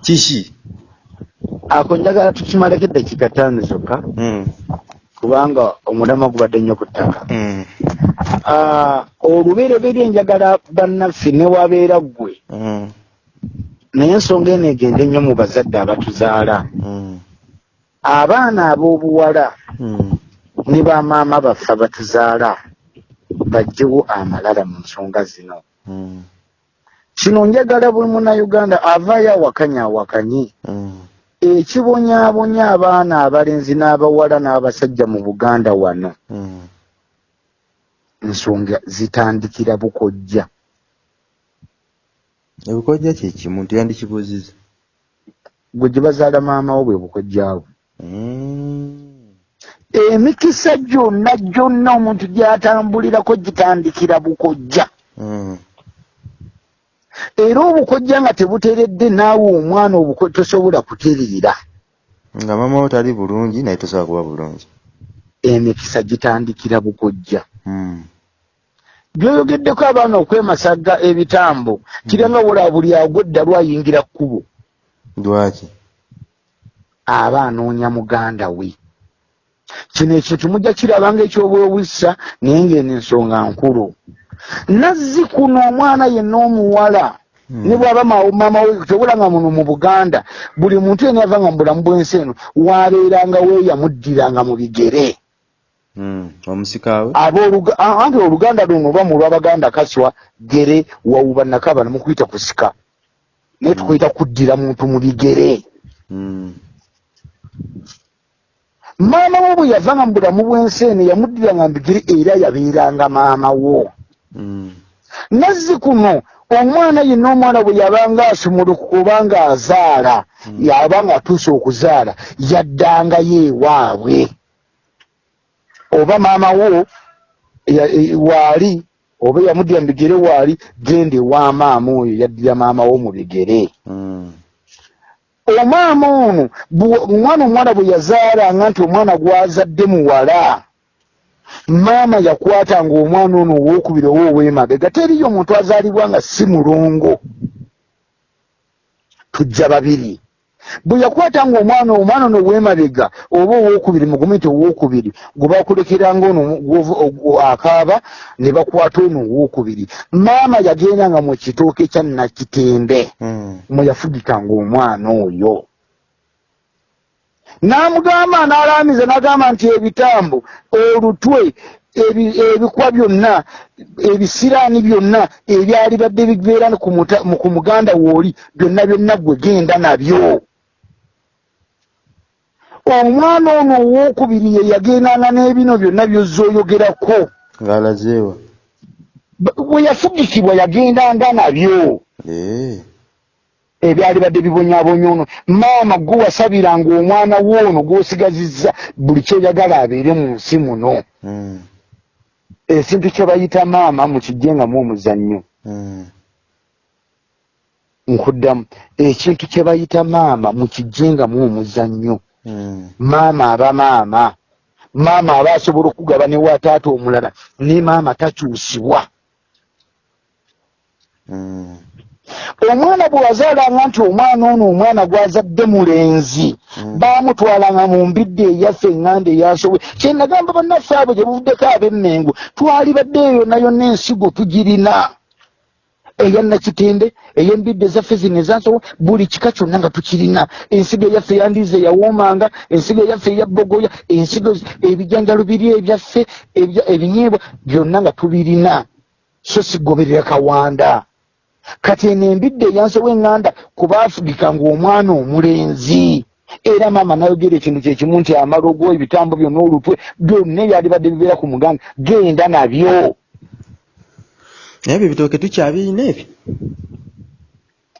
kiki ako njagala tukimaleko eddakiika ttaano zokka Mm, kubanga omulama gubadde nnyo ku ttaka. Mm, Ah, olubereberye njagala bannaffe ne wabeera ggwe. Mm, naye ensonga eno egende nnyo mu bazadde abatuzaala. Abaana ab'obuwala ne bamaama baffe abatuzaala bajjewo amalala mu nsonga zino. Kino njagala buli munnayuganda avaayo awakanye awakanye ekibonyaabonya abaana abalenzi n'abawala n'abasajja mu buganda wano. Mm. ensonga zitandikira bukojja. Ebikojja kyekimu tuyandikibuuziza gwe gye bazaala maamawo bwe bukojjaawo Mm, emikisa gyonna gyonna omuntu gy'atambulirako gitandikira bukojja. Mm, era obukojja nga tebuteredde naawe omwana obuko tosobola kutereera. Nga maama wo tali bulungi naye tosobola kuba bulungi. Emikisa gitandikira bukojja Mm, byoyogeddeko abaana okwemasagga ebitambo kiranga wola buli agwedda lwayingira kkubo. Lwaki? Aba anoonya muganda we. Kino ekintu mujja kirabanga ekyobwewisa naye ngeno ensonga nkulu nazzi kuno omwana yenna omuwala. Mm. ne bwaba ma- maama we tobula nga muno mu buganda buli muntu yena yava nga mu bulamu bw'ensi eno wabeeranga we yamuddiranga mu bigere. Mm, omusikaawe abooluga ah, anti oluganda luno oba mu lwabaganda kaswa gere wawuba nakaba nemukuyita kusika naye tukuyita kuddira muntu mu bigere. Mm, maama wo bwe yavanga mu bulamu bw'ensi eno yamuddiranga mu bigere era yabeeranga maama wo mm, nazzi kuno omwana yenna omwana bwe yabanga asumulukuka obanga azaala yabanga atuuse okuzaala yaddangayo ewaabwe oba maama wo e- waali oba yamuddira mu bigere waali genda ewa maama oyo yaddira maama wo mu bigere. Mm, omaama ono omwana omwana bwe yazaalanga nti omwana gwazadde muwala maama yakwatanga omwana ono owokubiri oba ow'emabega teriyo omuntu azaalibwa nga si mulongo. Tujja babiri. Bwe yakwatanga omwana omwana ono ow'emabega oba owokubiri mugume nti owokubiri gwe bakulekeranga ono akaaba ne bakwata ono owokubiri. Maama yagendanga mu kitooke kya nakitembe mm, mwe yafugikanga omwana oyo n'amugamba n'alaamiza n'agamba nti ebitambo olutwe ebi- ebikwa byonna ebisiraani byonna ebyali badde bibeera ku muganda wooli byonna byonna gwe genda nabyo. Omwana ono owookubiri ye yagendanga n'ebino byonna byozza oyogerako ng'alazeewa B- bwe yafugikibwa yagendanga nabyo Eh, ebyali badde bibonyaabonya ono. Maama gwe wasabiranga omwana woono gw'osigazizza buli kyoyagala abeere mu nsi muno. Mm, ekintu kye bayita maama mukijjengamu omuzannyo mm, nkuddamu. Ekintu kye bayita maama mukijjengamu omuzannyo Mm. maama aba maama. Maama aba asobola okugaba newa taata omulala ne maama takyusibwa. Omwana bwe wazaalanga nti omwana ono omwana gwazadde mulenzi Mm. baamutwalanga mu mbidde eyaffe eŋŋanda eyasobe kyenagamba bannaffe abo gye buvuddeko ab'emmengo twali badde eyo nayo n'ensigo tugirina. Eya nakitende ey'embidde ezaffe zino ezansobo buli kika kyonna nga tukirina. Ensigo eyaffe eyandiiza eyawoomanga ensigo eyaffe eyabogoya ensigo ebijanjalo biri ebyaffe ebya- ebinyeebwa byonna nga tubirina. So sigoberera kawanda kati eno embidde eyansobo eŋŋanda ku baafugika ng'omwana omulenzi. Era maama nayogera ekintu kyekimu nti amalogo ebitambo byonna olutwe byonna ebyalibadde bibeera ku muganda genda nabyo. Naye ebyo bitooke tukyabirina ebyo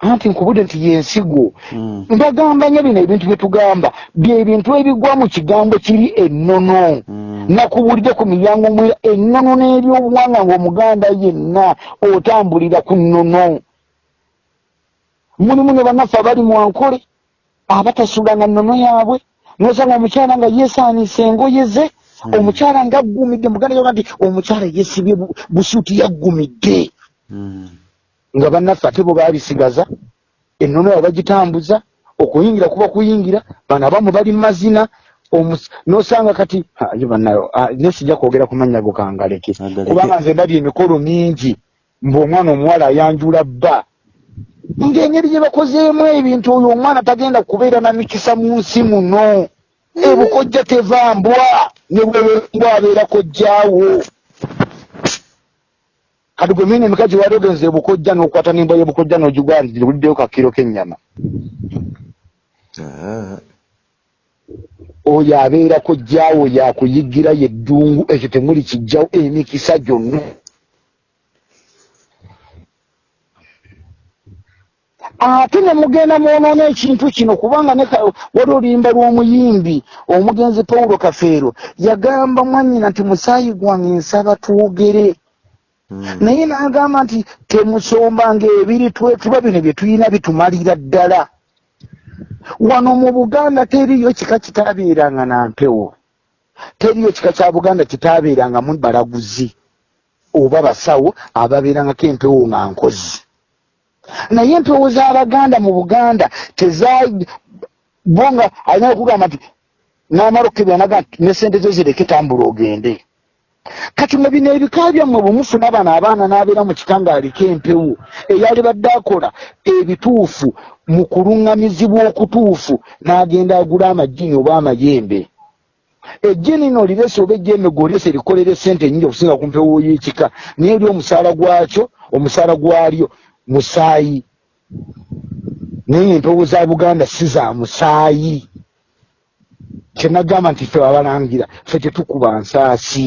anti nkubudde nti yensigo. Mm. mbagamba nnyo bino ebintu bye tugamba. Byebintu ebigwa mu kigambo kiri ennono. Mm. nakubulidde ku miryango mwera ennono n'ebyobuwanga ng'omuganda yenna otambulira ku nnono. Mulimu ne bannaffe abali mu ankole abatasulanga nnono yaabwe. Nosanga omukyala nga yeesaanisa engoye ze omukyala ngaggumidde. Muganda yoga nti omukyala yeesibye bu- busuuti yaggumidde. Nga bannaffe ate bwe baabisigaza ennono yabo bagitambuza okuyingira kuba kuyingira bano abamu bali mu mazina n'osanga kati ha, ye bannayo ah, ne sijja kwogera ku mannya go kangaleke. Kubanga nze ndabye emikolo mingi mbaomwana omuwala ayanjula bba. Ng'engeri gye bakozeemu ebintu oyo omwana tagenda kubeera na mikisa mu nsi muno. Ebukojja tevambwa ne bwebwa abeera kojjaawo kati gwe mina emikazi wali ogenza ebukojja n'okwata n'embwa y'ebukojja n'ogigwandiuliddeyo kakiro k'ennyama Ah. oyo abeera kojjaawo yakuyigira yeddungu ekyo temuli kijjawo emikisa gyonna ate ne mugenda mwonoona ekintu kino kubanga wali oluyimba lw'omuyimbi omugenzi pawulo kafeero yagamba mwannyina nti musaayi gwange nsaba twogere. Naye n'agamba nti temusombanga ebiri twetuba bino bye tulina bitumalira ddala. Wano mu buganda teriyo kika kitaabeeranga na mpewo. Teriyo kika kya buganda kitaabeerangamu balaguzi oba basawo ababeerangako empewo nga nkozi. Naye empewo z'abaganda mu buganda teza bo nga alina okugamba nti n'amala okukebera naga nti ne sente zo zireke tambula ogende kati mwe bino ebika byammwe bwe mufuna bano abaana n'abeera mu kika ng'aliko empewo eyali badde akola ebituufu mu kuluŋŋamizibwa okutuufu n'agenda agula amajjini oba amayembe. Ejjini lino lirese oba ejjembe goliese likolera esente nyingi okusinga ku mpewo y'ekika naye eri omusaala gwakyo omusaala gwalyo musaayi. Naye empewo za buganda si za musaayi. Kyenagamba nti ffe abalangira ffe tetukuba nsaasi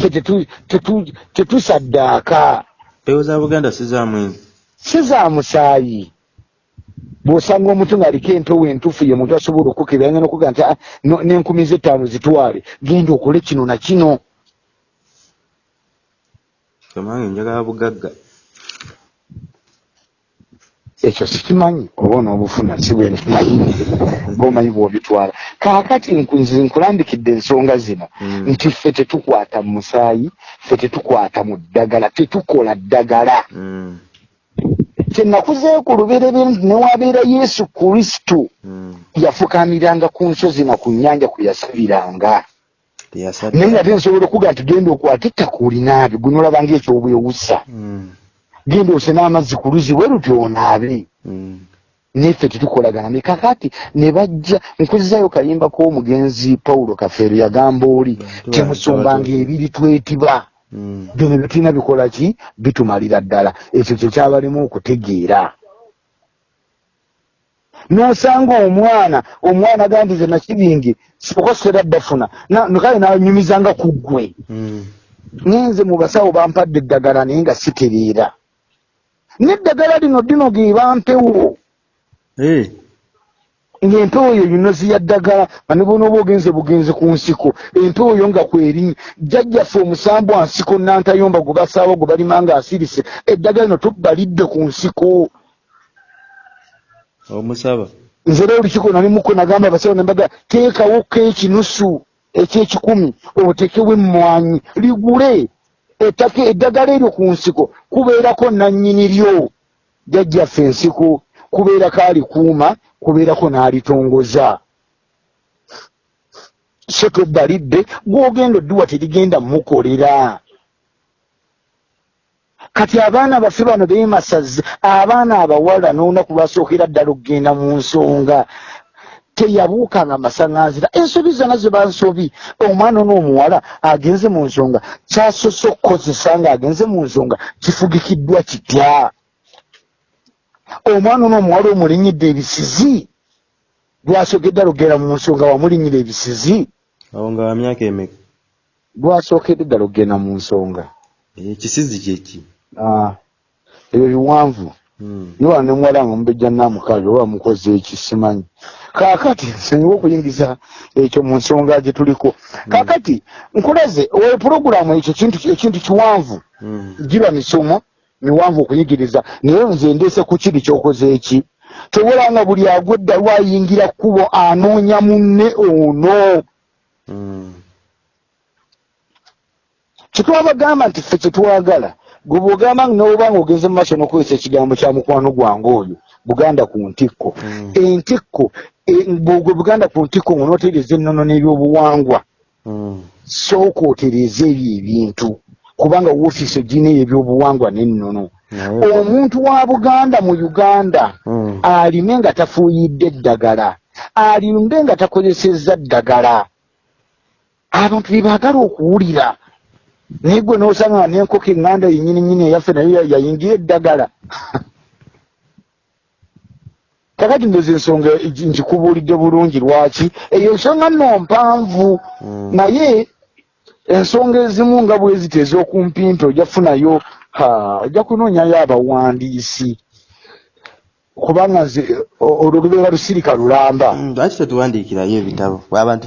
ffe tetu- tetu- tetusaddaaka mpewo za buganda sizamwenzi si za musaayi. Bw'osanga omuntu ng'aliko empewo entuufu ye muntu asobola okukebera ngenda okuga nti "Ah, n'enkumi z'ettaano zitwale genda okole kino na kino. Kamange njagala bugagga ekyo sikimanyi oba onoobufuna si bwe nkimanyi ng'omanyi bw'obitwala kaakati nkulambikidde ensonga zino Mm. nti ffe tetukwata mu musaayi ffe tetukwata mu ddagala tetukola ddagala Mm. kyenakuzeeyo ku lubeerebe nti newabeera yesu kristo Mm. yafukamiranga ku nsozi na ku nnyanja kwe yasabiranga naye nga tensobola okuga nti genda okwata ettaka olinaabe gwe nolabanga ekyobwewusa. Genda ose n'amazzi ku luzi bwe lutyo onaabe. Mm. neffe tetukolagana. Mekakati ne bajja nkuzizayo kayimba k'omugenzi pawulo kafeero yagamba oli bantu. ebiri twetiba. Mm. bino bye tulina bikola ki? Bitumalira ddala. Ekyo kye kyabalimu okutegeera. N'osanga omwana omwana agandize nakibingi okosera ddafuna kale nanyumizanga ku ggwe. Mm. ngenze mu basawo bampadde eddagala naye nga sitereera n'eddagala lino dino ge bampewo Eh. ng'empewo eyo yunozi ya ddagala nga ne bona oba ogenze bugenzi ku nsiko. Empewo yo nga kwerinnya jjajjaffe omusambu wa nsiko nantayomba gwe basaawo gwe balima nga asirise eddagala lino tubalidde ku nsiko. Omusaba. Nze era olukiiko nalimuko nagamba abasawo nembaga teekawoko ekinusu ekyekikumi otekewo emmwanyi ligule ettaka eddagala eryo ku nsiko kubeerako nannyini lyo. Jajjaffe ensiko kubeerako alikuuma kubeerako n'alitongoza. So tobbalidde gwogenda odduwa terigenda mukolera kati abaana baffe bano beemasaze abaana abawala n'olunaku lwasookera ddala okgenda mu nsonga teyabuukanga masaŋanzira ensobi zonna ze bansobi omwana n'omuwala agenze mu nsonga kyasoose okukozesa ng'agenze mu nsonga kifugikiddwa kitya? Omwana n'omuwala omulinyidde ebisizi? Lwasookedde alogera mu nsonga wamulinyira ebisizi? Awo nga wa myaka emeka lwasookedde ddala okgenda mu nsonga. Ekisizi kyeki Ah, ebyo biwanvu. Niwa ne muwala nga mubejja namukaaga oba mukoze ekisimanyi kaakati nsonyiwa okuyingiza ekyo mu nsonga gye tuliko. Kaakati nkulaze oyo pulogulaamu ekyo kintu ekintu kiwanvu. Giba misomo miwanvu okuyigiriza. Naye nze ndeese ku kiri kyokoze eki. Tobola nga buli agwedda lwayingira kkubo anoonya munne ono. Kyetwabagamba nti ffe kyetwagala gwe bwogamba noba nga ogenze mu maaso n'okozesa ekigambo kya mukwano gwange oyo buganda ku ntikko. Mm. entikko e- bwe buganda ku ntikko ng'onootereeza ennono n'ebyobuwangwa sooka otereeza ebyo ebintu kubanga woofiisi ogina eyo ebyobuwangwa n'ennono. Omuntu wa buganda mu uganda alime nga tafuuyidde eddagala alimbe nga takozesezza ddagala. Abantu bye baagala okuwulira. Naye gwe n'osanga nga n'enkoko eŋŋanda yennyininyini eyaffe nayo ya- yayingira eddagala kakati ndoza ensonga nkikubuulidde bulungi lwaki? Eyo nsonga nno mpanvu. Naye ensonga ezimu nga bwe ziti ez'okumpimpi ojja kufunayo ha, ojja kunoonyayo abawandiisi kubanga nze o- olwo lubeera lusirika lulamba. Lwaki tetuwandiikirayo ebitabo? Abantu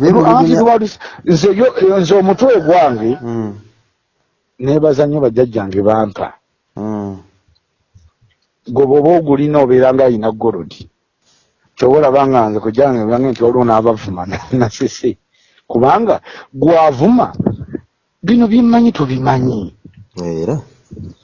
nze omutwe gwange neebaza nnyo bajjajjange bampa. Gwe bwoba ogulina obeera nga alina golodi kyobola banga nze kujange bange nti waliwo n'abavuma nasese kubanga gwavuma bino byemanyi tobimanyi era?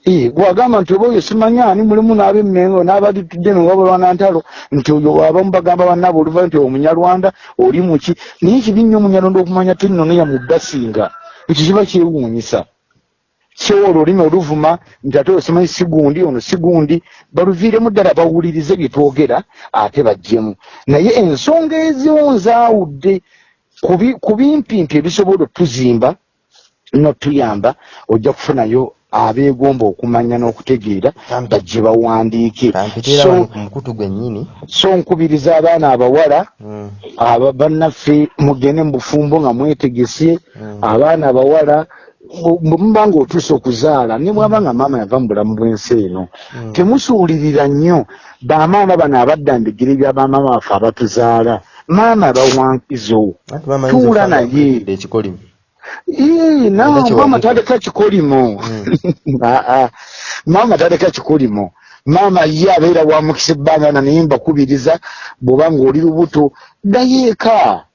Eh, gwagamba nti oba oyo simanyi ani mulimu n'abemmengo n'abalitudde newabulwana ntalo nti oyo abamu bagamba bannabe oluva nti omunyalwanda oli muki naye kibi nnyo omunyalwanda okumanya ti nnono yamudasinga ekyo kiba kyewuunyisa so olwo olulimi oluvuma nti ate oyo simanyi sigundi ono sigundi baluviiremu ddala bawulirize bye twogera ate bajjemu. Naye ensonga eziwo nzaawudde ku bi- ku bimpimpi ebisobola otuzimba notuyamba ojja kufunayo abeegomba okumanya n'okutegeera bajje bawandiike. Mukutu gwennyini. so nkubiriza abaana abawala aba bannaffe mugende mu bufumbo nga mwetegese. Abaana abawala bu- bwe muba nga otuuse okuzaala ne bwaba nga maama yava mu bulamu bw'ensi eno. Temusuulirira nnyo. Bamaama bano abadda mbigere bya bamaama baffe abatuzaala. Maama bawankizo Tuula naye. maama taleka kikolimo. Ah, ah. maama taleka kikolimo. Maama ye abeera wamukisa ebbanga na naye mbakubiriza bw'oba ng'oli lubuto ddayo eka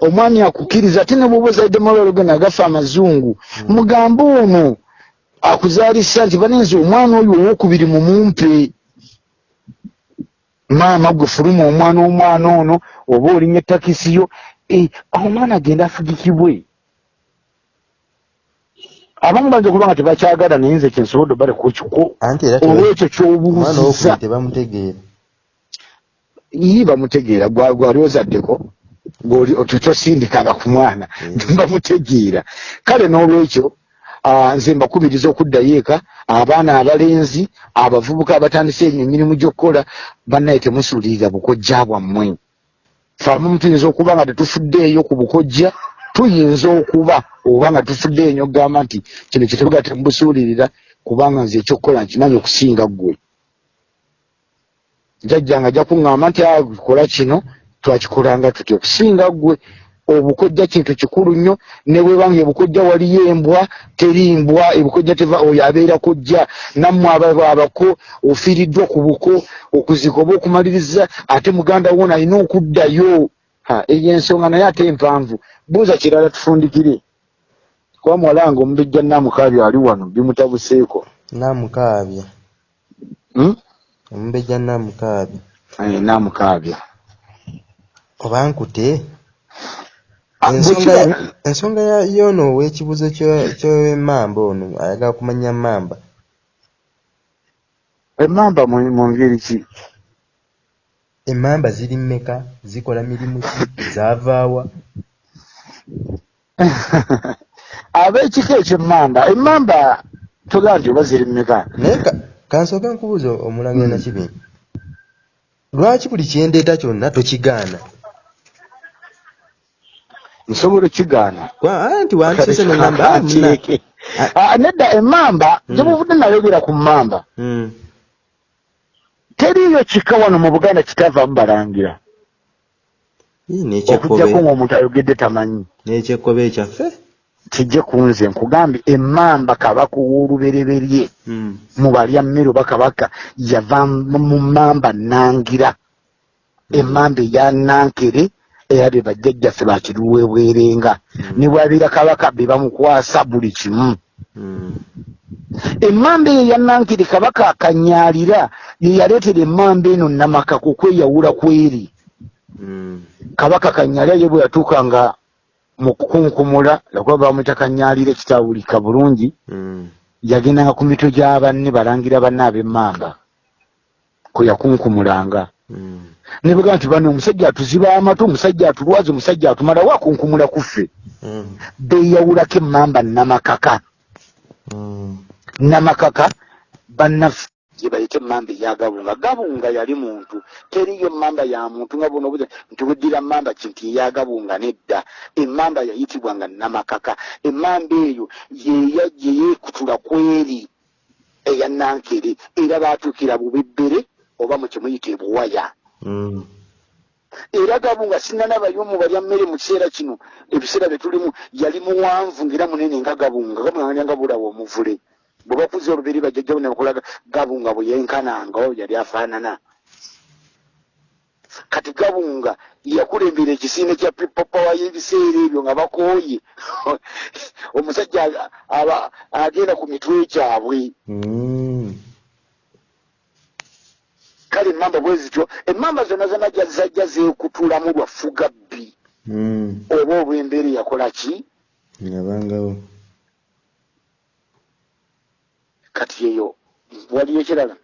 omwami akukkiriza ate ne bwoba ozalidde malwalo gena agafa amazungu mugambe ono akuzaalisa nti banenzi omwana oyo owokubiri mumumpe maama gwe fuluma omwana omwana ono oba olinya ettakisiyo eh, omwana agenda afugikibwe. Abamu bajja kuba nga tebakyagala naye nze kyensobodde obaleko kiko anti era teba- olwekyo kyobuuziza. ii bamutegeera gwa- gwali ozaddeko gwoli otutosindikanga ku mwana Mm. bamutegeera kale n'olwekyo nze mbakubiriza okuddayo eka abaana abalenzi abavubuka abatandise enyo emirimu gy'okukola bannaye temusuulirira bukojja bwammwe. Fe abamu tuyinza okuba nga tetufuddeeyo ku bukojja tuyinza okuba oba nga tufuddeeyo nyo okugamba nti kino kyetubuga temubusuulirira kubanga nze ekyokukola nkimanyi okusinga ggwe. Jjajjange ajja kuŋŋamba nti "Ah, kola kino twakikolanga tutya okusinga ggwe obukojja kintu kikulu nnyo ne bwebanga ebukojja waliyo embwa teri mbwa ebukojja teva oyo abeera kojja nammwe aba abako ofiiriddwa ku buko okuzika oba okumaliriza ate muganda wona alina okuddayo. Eyo ensonga naye ate empanvu. Buuza kirala tufundikire. Kuba muwalange omubejja namukaabya ali wano bimutabuseeko. Namukaabya Hmm? omubejja namukaabya Eh, namukaabya oba nkute? Ah, ensonga y'ono ow'ekibuzo kyo- ky'emmamba ono ayagala kumanya mmamba. Emmamba mu ngeri ki? Emmamba ziri mmeka zikola mirimu ki? Zaavaawa ab'ekika ekyemmamba? Emmamba togaa nti oba ziri mmeka. Naye ka- kansooke nkubuuza omulangira nakibingi lwaki buli kyendeeta kyonna tokigaana nsobola okigaana Kwa- ah, nti wantusese nogamba ah, muna- Ateeke. Ah, nedda emmamba Mm. gyebuvudde nayogera ku mmamba. Mm, teriiyo kika wano mu buganda kitavaamu balangira ii, okugjako ng'omuntu ayogedde tamanyi. N'ekyekkobe ekyaffe kijje ku nze nkugambye emmamba kabaka ow'olubereberye. Mm, mu balya mmere oba kabaka yava mu mu mmamba nangira. Emmamba eya nankere era be bajjajjaffe bakiruwebwerenga Mm. ne bwabeera kabaka be bamukwasa buli kimu. Mm, emmamba eyo eya nankere kabaka akanyaalira ye yaleetera emmamba eno namaka ku kweyawula kweri. Mm, kabaka kanyaalira ye bwe yatuuka nga mu kukunkumula lwakuba bamwita kanyaalira ekitawulika bulungi yagendanga ku mitwe gya banne balangira banne ab'emmamba kwe yakunkumulanga ne bagamba nti bano omusajja atuziba amatu omusajja atulwaza omusajja atumalawo akunkumula kuffe mm, beeyawulako emmamba namakaka. Mm, namakaka bannaffe gye bayita emmamba eyagabunga gabunga. Yali muntu. Teriyo emmamba ya muntu nga buno buze nti weddira mmamba kinti eyagabunga nedda. Emmamba yayitibwanga namakaka. Emmamba eyo yeyajje yeekutula kweri eya nankere. Era baatuukira bubebbere oba mu kimuyita ebuwaya. Era gabunga sinanabayo mu balya mmere mu kiseera kino ebiseera bye tulimu yali muwanvu ngaera munene nga gabunga gabunga nga bulawa omuvule. Bwe bakuza olubiri bajjajjawo ne bakolaga gabunga bwe yenkananga oyo yali afaanana. Kati gabunga yakulembera ekisiine kya power y'ebiseera ebyo nga bakooye. Omusajja aba agenda ku mitwe kyabwe Mm. Kale emmamba bwe zityo emmamba zonna zonna jazajja zeekutulamu lwafuga bbi Mm. oba olw'embeera yakola ki yabangawo kati eyo waliyo ekirala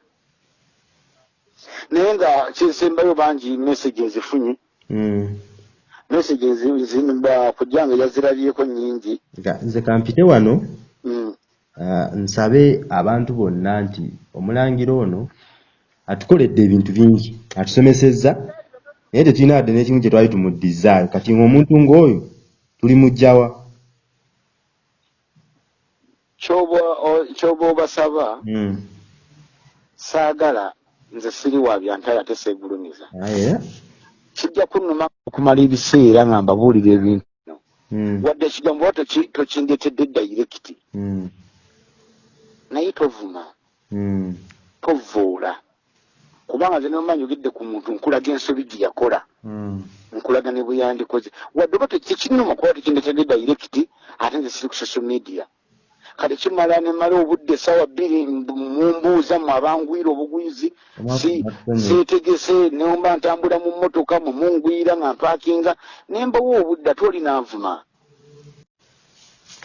naye nga kyensembayo bangi message ezifunye Mm. message kujjanga yazirabyeko nyingi nze kampite wano Mm. ah, nsabe abantu bonna nti omulangira ono atukoledde ebintu bingi atusomesezza. Naye tetulina wadde n'ekimu kye twali tumuddizaayo. Kati ng'omuntu ng'oyo tuli mujjawa Ky'oba- obasaba Mm. saagala nze siri wa byantala ate seegulumiza. Kijja kunnuma okumala ebiseera nga mbabuulira ebintu bino. Mm. wadde ekigambo oba toki- tokindetedde dayirekiti Mm. naye tovuma. Tovuula kubanga nze nomanyi ogedde ku muntu nkulaga ensobi gye yakola. Mm. nkulaga ne bwe yandikoze. Wadde oba tekinnuma kuba tekindetedde dayirekiti ate nze siri ku social media. Kale kimala nemala obudde essaawa bbiri mbu- mumbuuza mu abangwira obugwizi si seetegese nemba ntambula mu mmotoka mwe mungwira nga mpaakinga nembawo obudde ate oli naavuma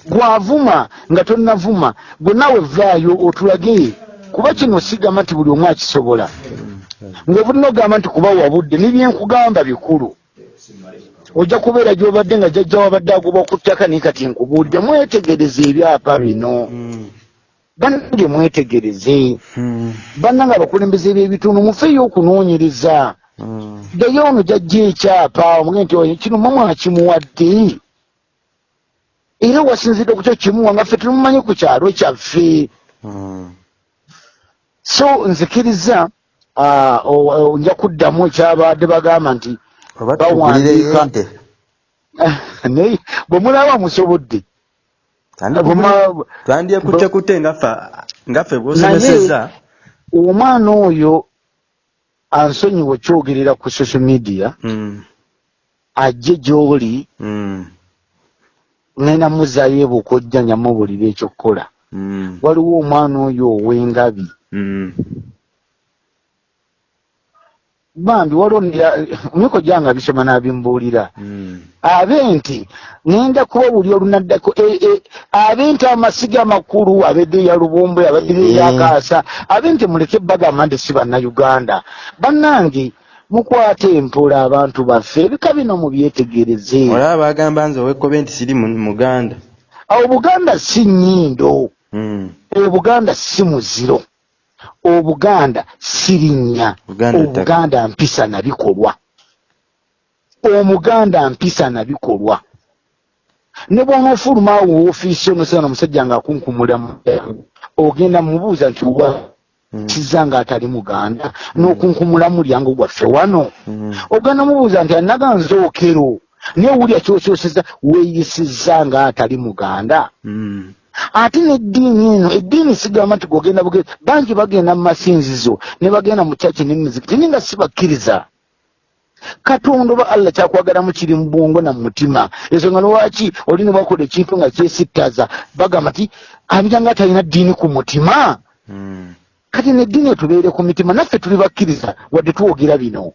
gwavuma nga tonnavuma gwe naawe vaayo otulage. Kuba kino sigamba nti buli omu akisobola ng'obulina ogamba nti kuba wabudde nebyenkugamba bikulu. Ojja kubeera gy'obadde nga jjajja wabadde agoba ku ttaka naye kati nkubuulire mwetegereze ebyapa bino. Mm. bannange mwetegereze. Mm. bannange abakulembeze b'ebitundu mufeeyo okunoonyereza. Mm. ddayo ono jajja ekyapa omuge nti kino mwe mwakimuwadde era wasinzidde ku kyo kimuwa nga ffe tumumanyi ku kyalo kyaffe. So nzikiriza ah, nja kuddamu ekyabadde bagamba nti Bawandiika. naye bwe mulaba musobodde. Bwema- twandyekutte ngaffe ngaffe bwosomeseza omwana oyo ansonyiwe kyogerera ku social media Mm, ajje gy'oli mm, ngenda muzaayo ebuuka ojja nyamubuulira ekyokukola mm, waliwo omwana oyo ow'engabi. Bambi waliwo myuko gyange abisoma n'abimbuulira. Mm. abe nti ngenda kuba buli olunaddako e- e, abe nti amasiga amakulu abedde ya lubumbwe abadde yakaasa abe nti muleke bagamba nti si bannayuganda. Bannange mukwate empola abantu baffe ebika bino mubyetegereze. Olaba bagamba nze owekkobe nti siri mu- muganda. Awo buganda si nnyindo. Mm. obuganda si muziro obuganda si linnya obuganda mpisa na bikolwa. Omuganda mpisa na bikolwa. Ne bw'onoofuluma awo woofiisi onosana omusajja ng'akunkumula mu ogenda mubuuza nti wa Mm. kiza ng'atali muganda? N'okunkumula mulyango gwaffe wano. Mm. ogenda mubuuza nti anaganzookero naye owulya kyokyoseza weeyisizza ng'atali muganda. Mm. Ate n'eddiini eno eddiini sigamba nti gogenda bugezi bangi bagenda mu masinzizo ne bagenda mu kyaki n'emizikiti naye nga sibakkiriza. Katonda oba allah kyakwagalamu kiri mu bwongo na mu mutima. Ensonga lwaki oli ne bakola ekintu nga kyesittaza bagamba nti abira nga atalina ddiini ku mutima. Mm. kati neddiini etubeere ku mitima naffe tuli bakkiriza wadde twogera bino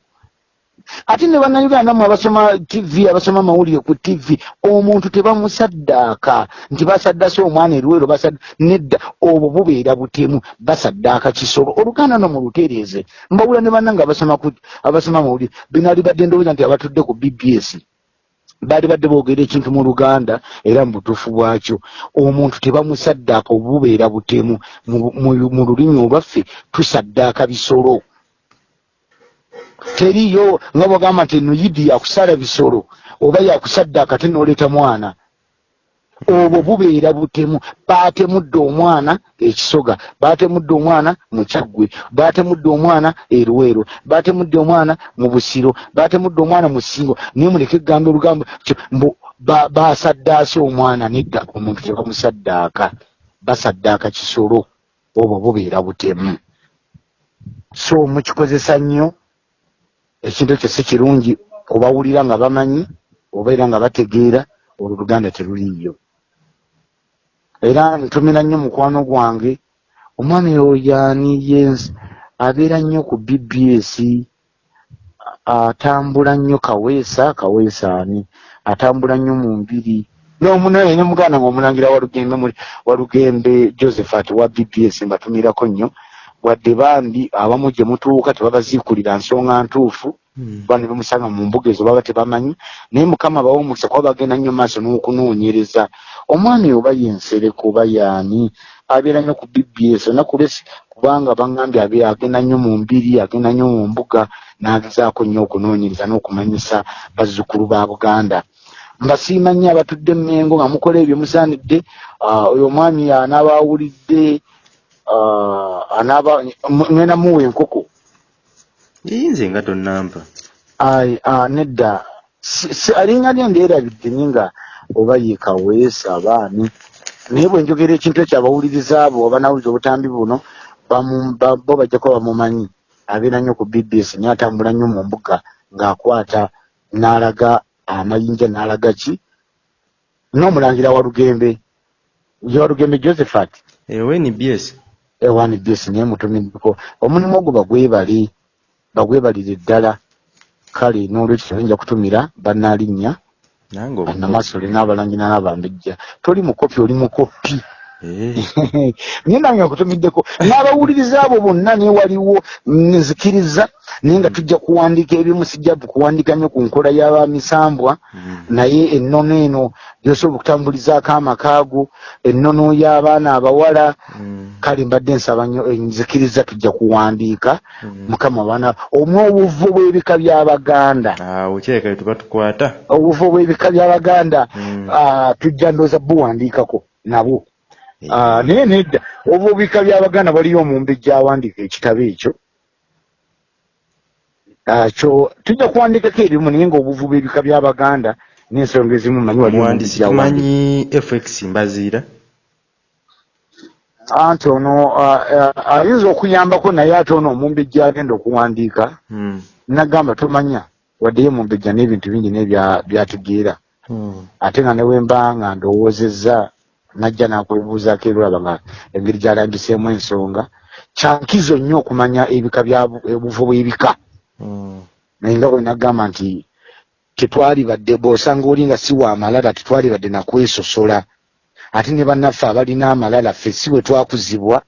ate ne bannayuganda mu abasoma tv abasoma amawulire ku tv omuntu tebamusaddaaka. Nti basaddase omwana basad- nedda obwo bubeera butemu basaddaaka kisolo. Oluganda no mulutereeze. Mbawula ne bannanga abasoma amawulire binaali badde ndowooza nti abatudde ku bbs baali badde boogera ekintu mu luganda era mu butuufu bwakyo. Omuntu tebamusaddaaka obubeera butemu. Mu- mu- mu lulimi olwaffe tusaddaaka bisolo teriyo nga bwagamba nti eno yidi yakusala bisolo oba yakusaddaaka ate n'oleeta mwana. Obwo bubeera butemu baatemudde omwana ekisoga baatemudde omwana mu kyaggwe baatemudde omwana erweero baatemudde omwana mu busiro baatemudde omwana mu ssingo. Naye muleke eggambo olugambo kyo mbu ba- baasaddaase omwana nedda omuntu tebamusaddaaka basaddaaka kisolo obwo bubeera butemu. So mukikozesa nnyo ekintu ekyo si kirungi kubawulira nga bamanyi obeera nga bategeera olwo luganda teruliiyo. Era ntumira nnyo mukwano gwange omwami oyo ani yens abeera nnyo ku bbs atambula nnyo kaweesa kaweesa ani atambula nnyo mu mbiri. Nomunaye ne muganda nga omulangira walugembe muli walugembe josephat wa bbs mbatumirako nnyo wadde bambi abamu gye mutuuka tebabaziikulira nsonga ntuufu kuba ne bamusanga mu mbuga ezo baba tebamanyi. Naye mukama bawe omukisa kuba bagenda nnyo maaso n'okunoonyereza. Omwami oba yensereko oba yaani abeera nnyo ku bbs onaku lesi kubanga baŋŋambye abe agenda nnyo mu mbiri agenda nnyo mu mbuga n'agezaako nnyo okunoonyereza n'okumanyisa bazzukulu ba buganda. Mbasiima nnyo abatudde mmengo nga mukola ebyo musaanidde. Ah, oyo omwami anaaba awulidde Uh, anaaba ŋŋenda muwa enkoko yeyinza nga tonnampa. Ayi ah, nedda. Alinga lye ndyerabidde nye nga oba ye kaweesa baani naye bwe njogera ekintu ekyo abawuliriza abo abanawuliza obutambi buno bo bajja kuba bamumanyi. Abeera nnyo ku bbs naye atambula nnyo mu mbuga ng'akwata n'alaga amayinja n'alaga ki? N'omulangira walugembe gye walugembe josephat. Eh, Ewe ni bs 1bs nemutumiddeko omulimu ogwo bagwebali bagwebalire ddala. Kale n'olwekyo nja kutumira banaalinnya anamasoole n'abalangina n'abambejja. Toli mukopi oli mukopi naye nange nkutumiddeko n'abawuliriza abo bonna naye waliwo nzikiriza naye nga tujja kuwandiika ebimu sijja kuwandiika nnyo ku nkola y'abamisambwa mm. naye ennono eno gyosobola okutambulizaako amakaago ennono y'abaana abawala Mm. kale mbadde nsaba nnyo enzikiriza tujja kuwandiika Mm. mukama baana omwe obuvu bw'ebika by'abaganda tukwata obuvu bw'ebika by'abaganda Mm. ah, tujja ndooza buwandiikako nabo Eh, Ah, naye nedda. Obwo bika by'abaganda waliyo omumbejja awandiika ekitabo ekyo. Ah, kyo tujja kuwandiikako ebimu naye ng'obuvu bw'ebika by'abaganda n'ensonga ezimu manyi wali omuwandiisi tumanyi fx mbaziira? Anti ono ah, ah, ayinza okuyambako naye ate ono omumbejja agenda okuwandiika. Hmm. nagamba tomanya waddeyo mumbejja n'ebintu bingi nebya- byategeera Hmm. ate nga newemba nga ndowoozezza najja nakwebuuzaako erulaba nga engeri gyalambiseemu ensonga kyankizo nnyo okumanya ebika bya obuvo bw'ebika Hmm. naye nga bwe nagamba nti tetwali badde bw'osanga oli nga si wa malala tetwali badde nakwesosola ate ne bannaffe abalina amalala ffe si bwe twakuzibwa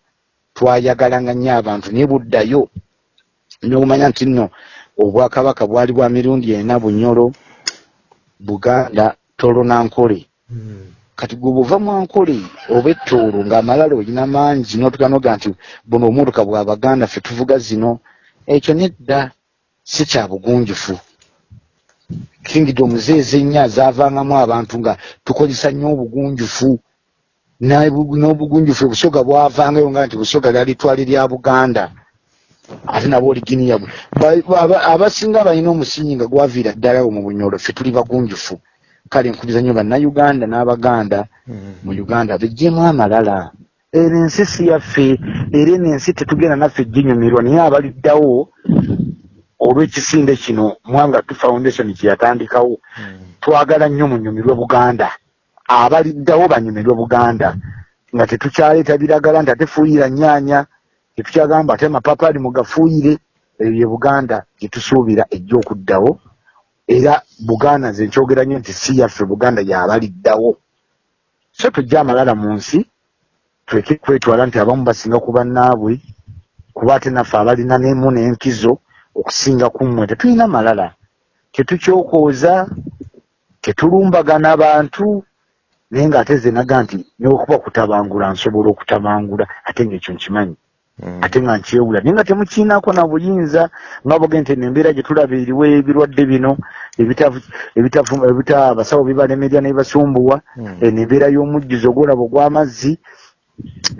twayagalanga nnyo abantu naye buddayo n'okumanya nti nno obwakabaka bwali bwa mirundi ena bunyolo buganda tolo nankole Hmm. Kati gwe buva mwankole oba ettoolo ng'amalala olina mangi n'otuganoga nti buno omutuka bwabaganda ffe tuvuga zino ekyo nedda si kya bugunjufu. Kingdom zeeze nnya zaavangamu abantu nga tukozesa nnyo obugunjufu n'obugunjufu obusoga bwavangayo nga nti busoga lyali twali lya buganda. Ate nabwo oligini yabwe. Ba- aba- abasinga balina omusingi nga gwaviira ddalawo mu bunyolo ffe tuli bagunjufu kale nkubiriza nnyo bannayuganda n'abaganda mu uganda bejjemu amalala. Eno ensi si yaffe era eno ensi tetugenda naffe ginyumirwa naye abaliddawo olw'ekisinde kino mwanga tu foundation kyeyatandikawo Hmm. twagala nnyo munyumirwe buganda. Abaliddawo banyumirwe buganda. Nga tetukyaleeta biragala nti ate fuuyira nyaanya tetukyagamba ate amapapaali mugafuuyire. Ebyo bye buganda gyetusuubira ejja okuddawo era buganda nze nkyogera nnyo nti si yaffe buganda yabaliddawo so tujja amalala mu nsi tuleke kwetwala nti abamu basinga ku bannaabwe kuba ate naffe abalina nemu n'enkizo okusinga ku mmwe tetulina malala tetukyokooza tetulumbagana bantu naye ng'ate ze naga nti neokuba kutabangula nsobola okutabangula ate ng'ekyo nkimanyi. Ate nga nkyewula. Naye nga temukiinaako na buyinza nga boge nti eno embeera gye tulaba eriwo ebirwadde bino ebita abasawo bibalemerya ne bibasumbuwa Hmm. eno embeera y'omujjuzo ogwolaba ogw'amazzi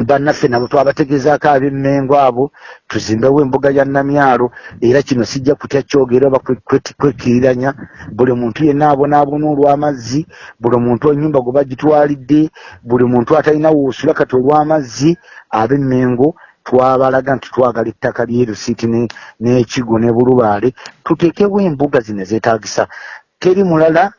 bannaffe nabo twabategezaako ab'emmengo abo tuzimbewo embuga ya namyalo era kino sijja kutya kyogera oba kwe- kwe- kwekiriranya buli muntu yenna abonaabona olw'amazzi buli muntu ennyumba gwe bagitwalidde buli muntu atalina woosula kati olw'amazzi ab'emmengo twabalaga nti twagala ettaka lyerusiiti ne- n'ekigo ne bulubaale tuteekewo embuga zino zeetagisa teri mulala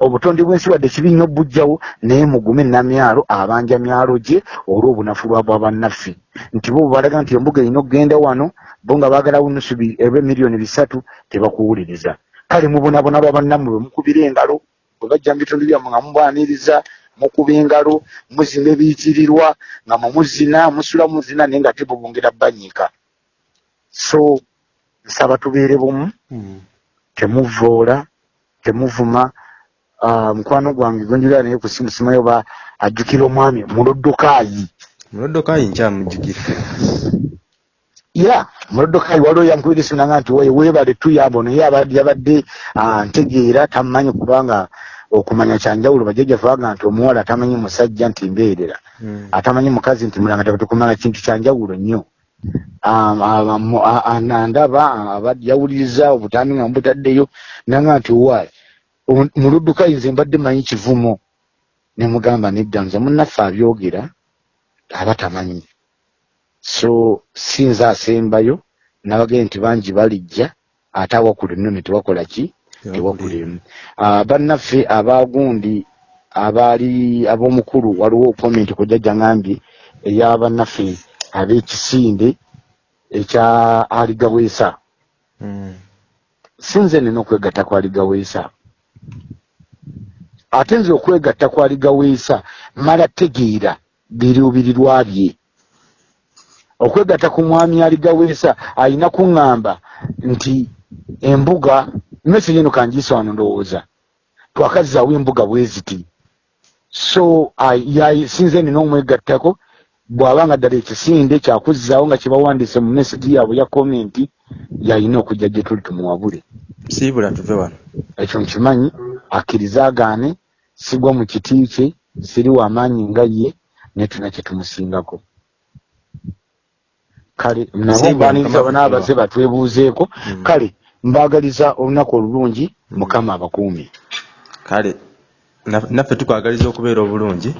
obutonde bw'ensi wadde kibi nnyo bujjawo naye mugume namyalo abanja myalo gye olw'obunafu lwabwa bannaffe. Nti bo balaga nti embuga erina okugenda wano bo nga baagalawo nusu eba miliyoni bisatu tebakuwuliriza. Kale mubonabona lwa bannammwe bwe mukubira engalo bwe bajja mu bitundu byammwe nga mubwaniriza mukuba engalo muzimba ebiyitirirwa nga mumuzina musula muzina naye nga tebubongera banyiika so nsaba tubeere bumu Hmm. temuvoola temuvuma Ah, mukwano gwange gwenjulira naye kusimusimayo ba ajjukira omwami mulodokaayi muloddokayi nkyamujjukira ya mulodokaayi waliwo yankubira esimu nanga nti "Oye, weebale tuyamba naye abadde yabadde ah, ntegeera tamumanyi kubanga okumanya kyanjawulo bajjajjaffe baga nti omuwala tamanyi musajja nti mbeerera. Hmm. atamanyi mukazi nti mulanga tebatekumala kintu kyanjawulo nnyo. Mu- abadde yawuliriza obutambi nga mubutaddeyo nanga nti wayi muluddukayi nze mbadde manyi kivumo. Nemugamba nedda nze munnaffe abyogera aba tamanyi. So sinza asembayo nabagee nti bangi balijja ate awakula enno ne tewakola ki tewakulemu Ah, bannaffe abagundi abaali ab'omukulu waliwo komenti kujjajja ngambye eyabannaffe ab'ekisinde ekya aligabwesa Hmm. sinze nina okwegatta ku aligabwesa ate nze okwegatta ku aligabwesa mala tegeera biruubirirwa bye okwegatta ku mwami aligabwesa alina kuŋŋamba nti embuga message eno kangiisa wano ndowooza. Twakazaawo embuga bwe ziti so sinze nina omwegattako bw'abanga ddala ekisinde kyakuzzaawo nga kyebawandiise mu message yaabwe ya komenti yalina okujja gye tuli tumuwabule. Siibula tuve wano. Ekyo nkimanyi akkiriza agaane sigwa mu kiti kye siri wamaanyi nga ye naye tulina kye tumusingako. Kale nabo mbaniriza banaabaze batwebuuzeeko Mm. kale mbaagaliza olunaku olulungi mukama abakuumi kale na- naffe tukwagaliza okubeera obulungi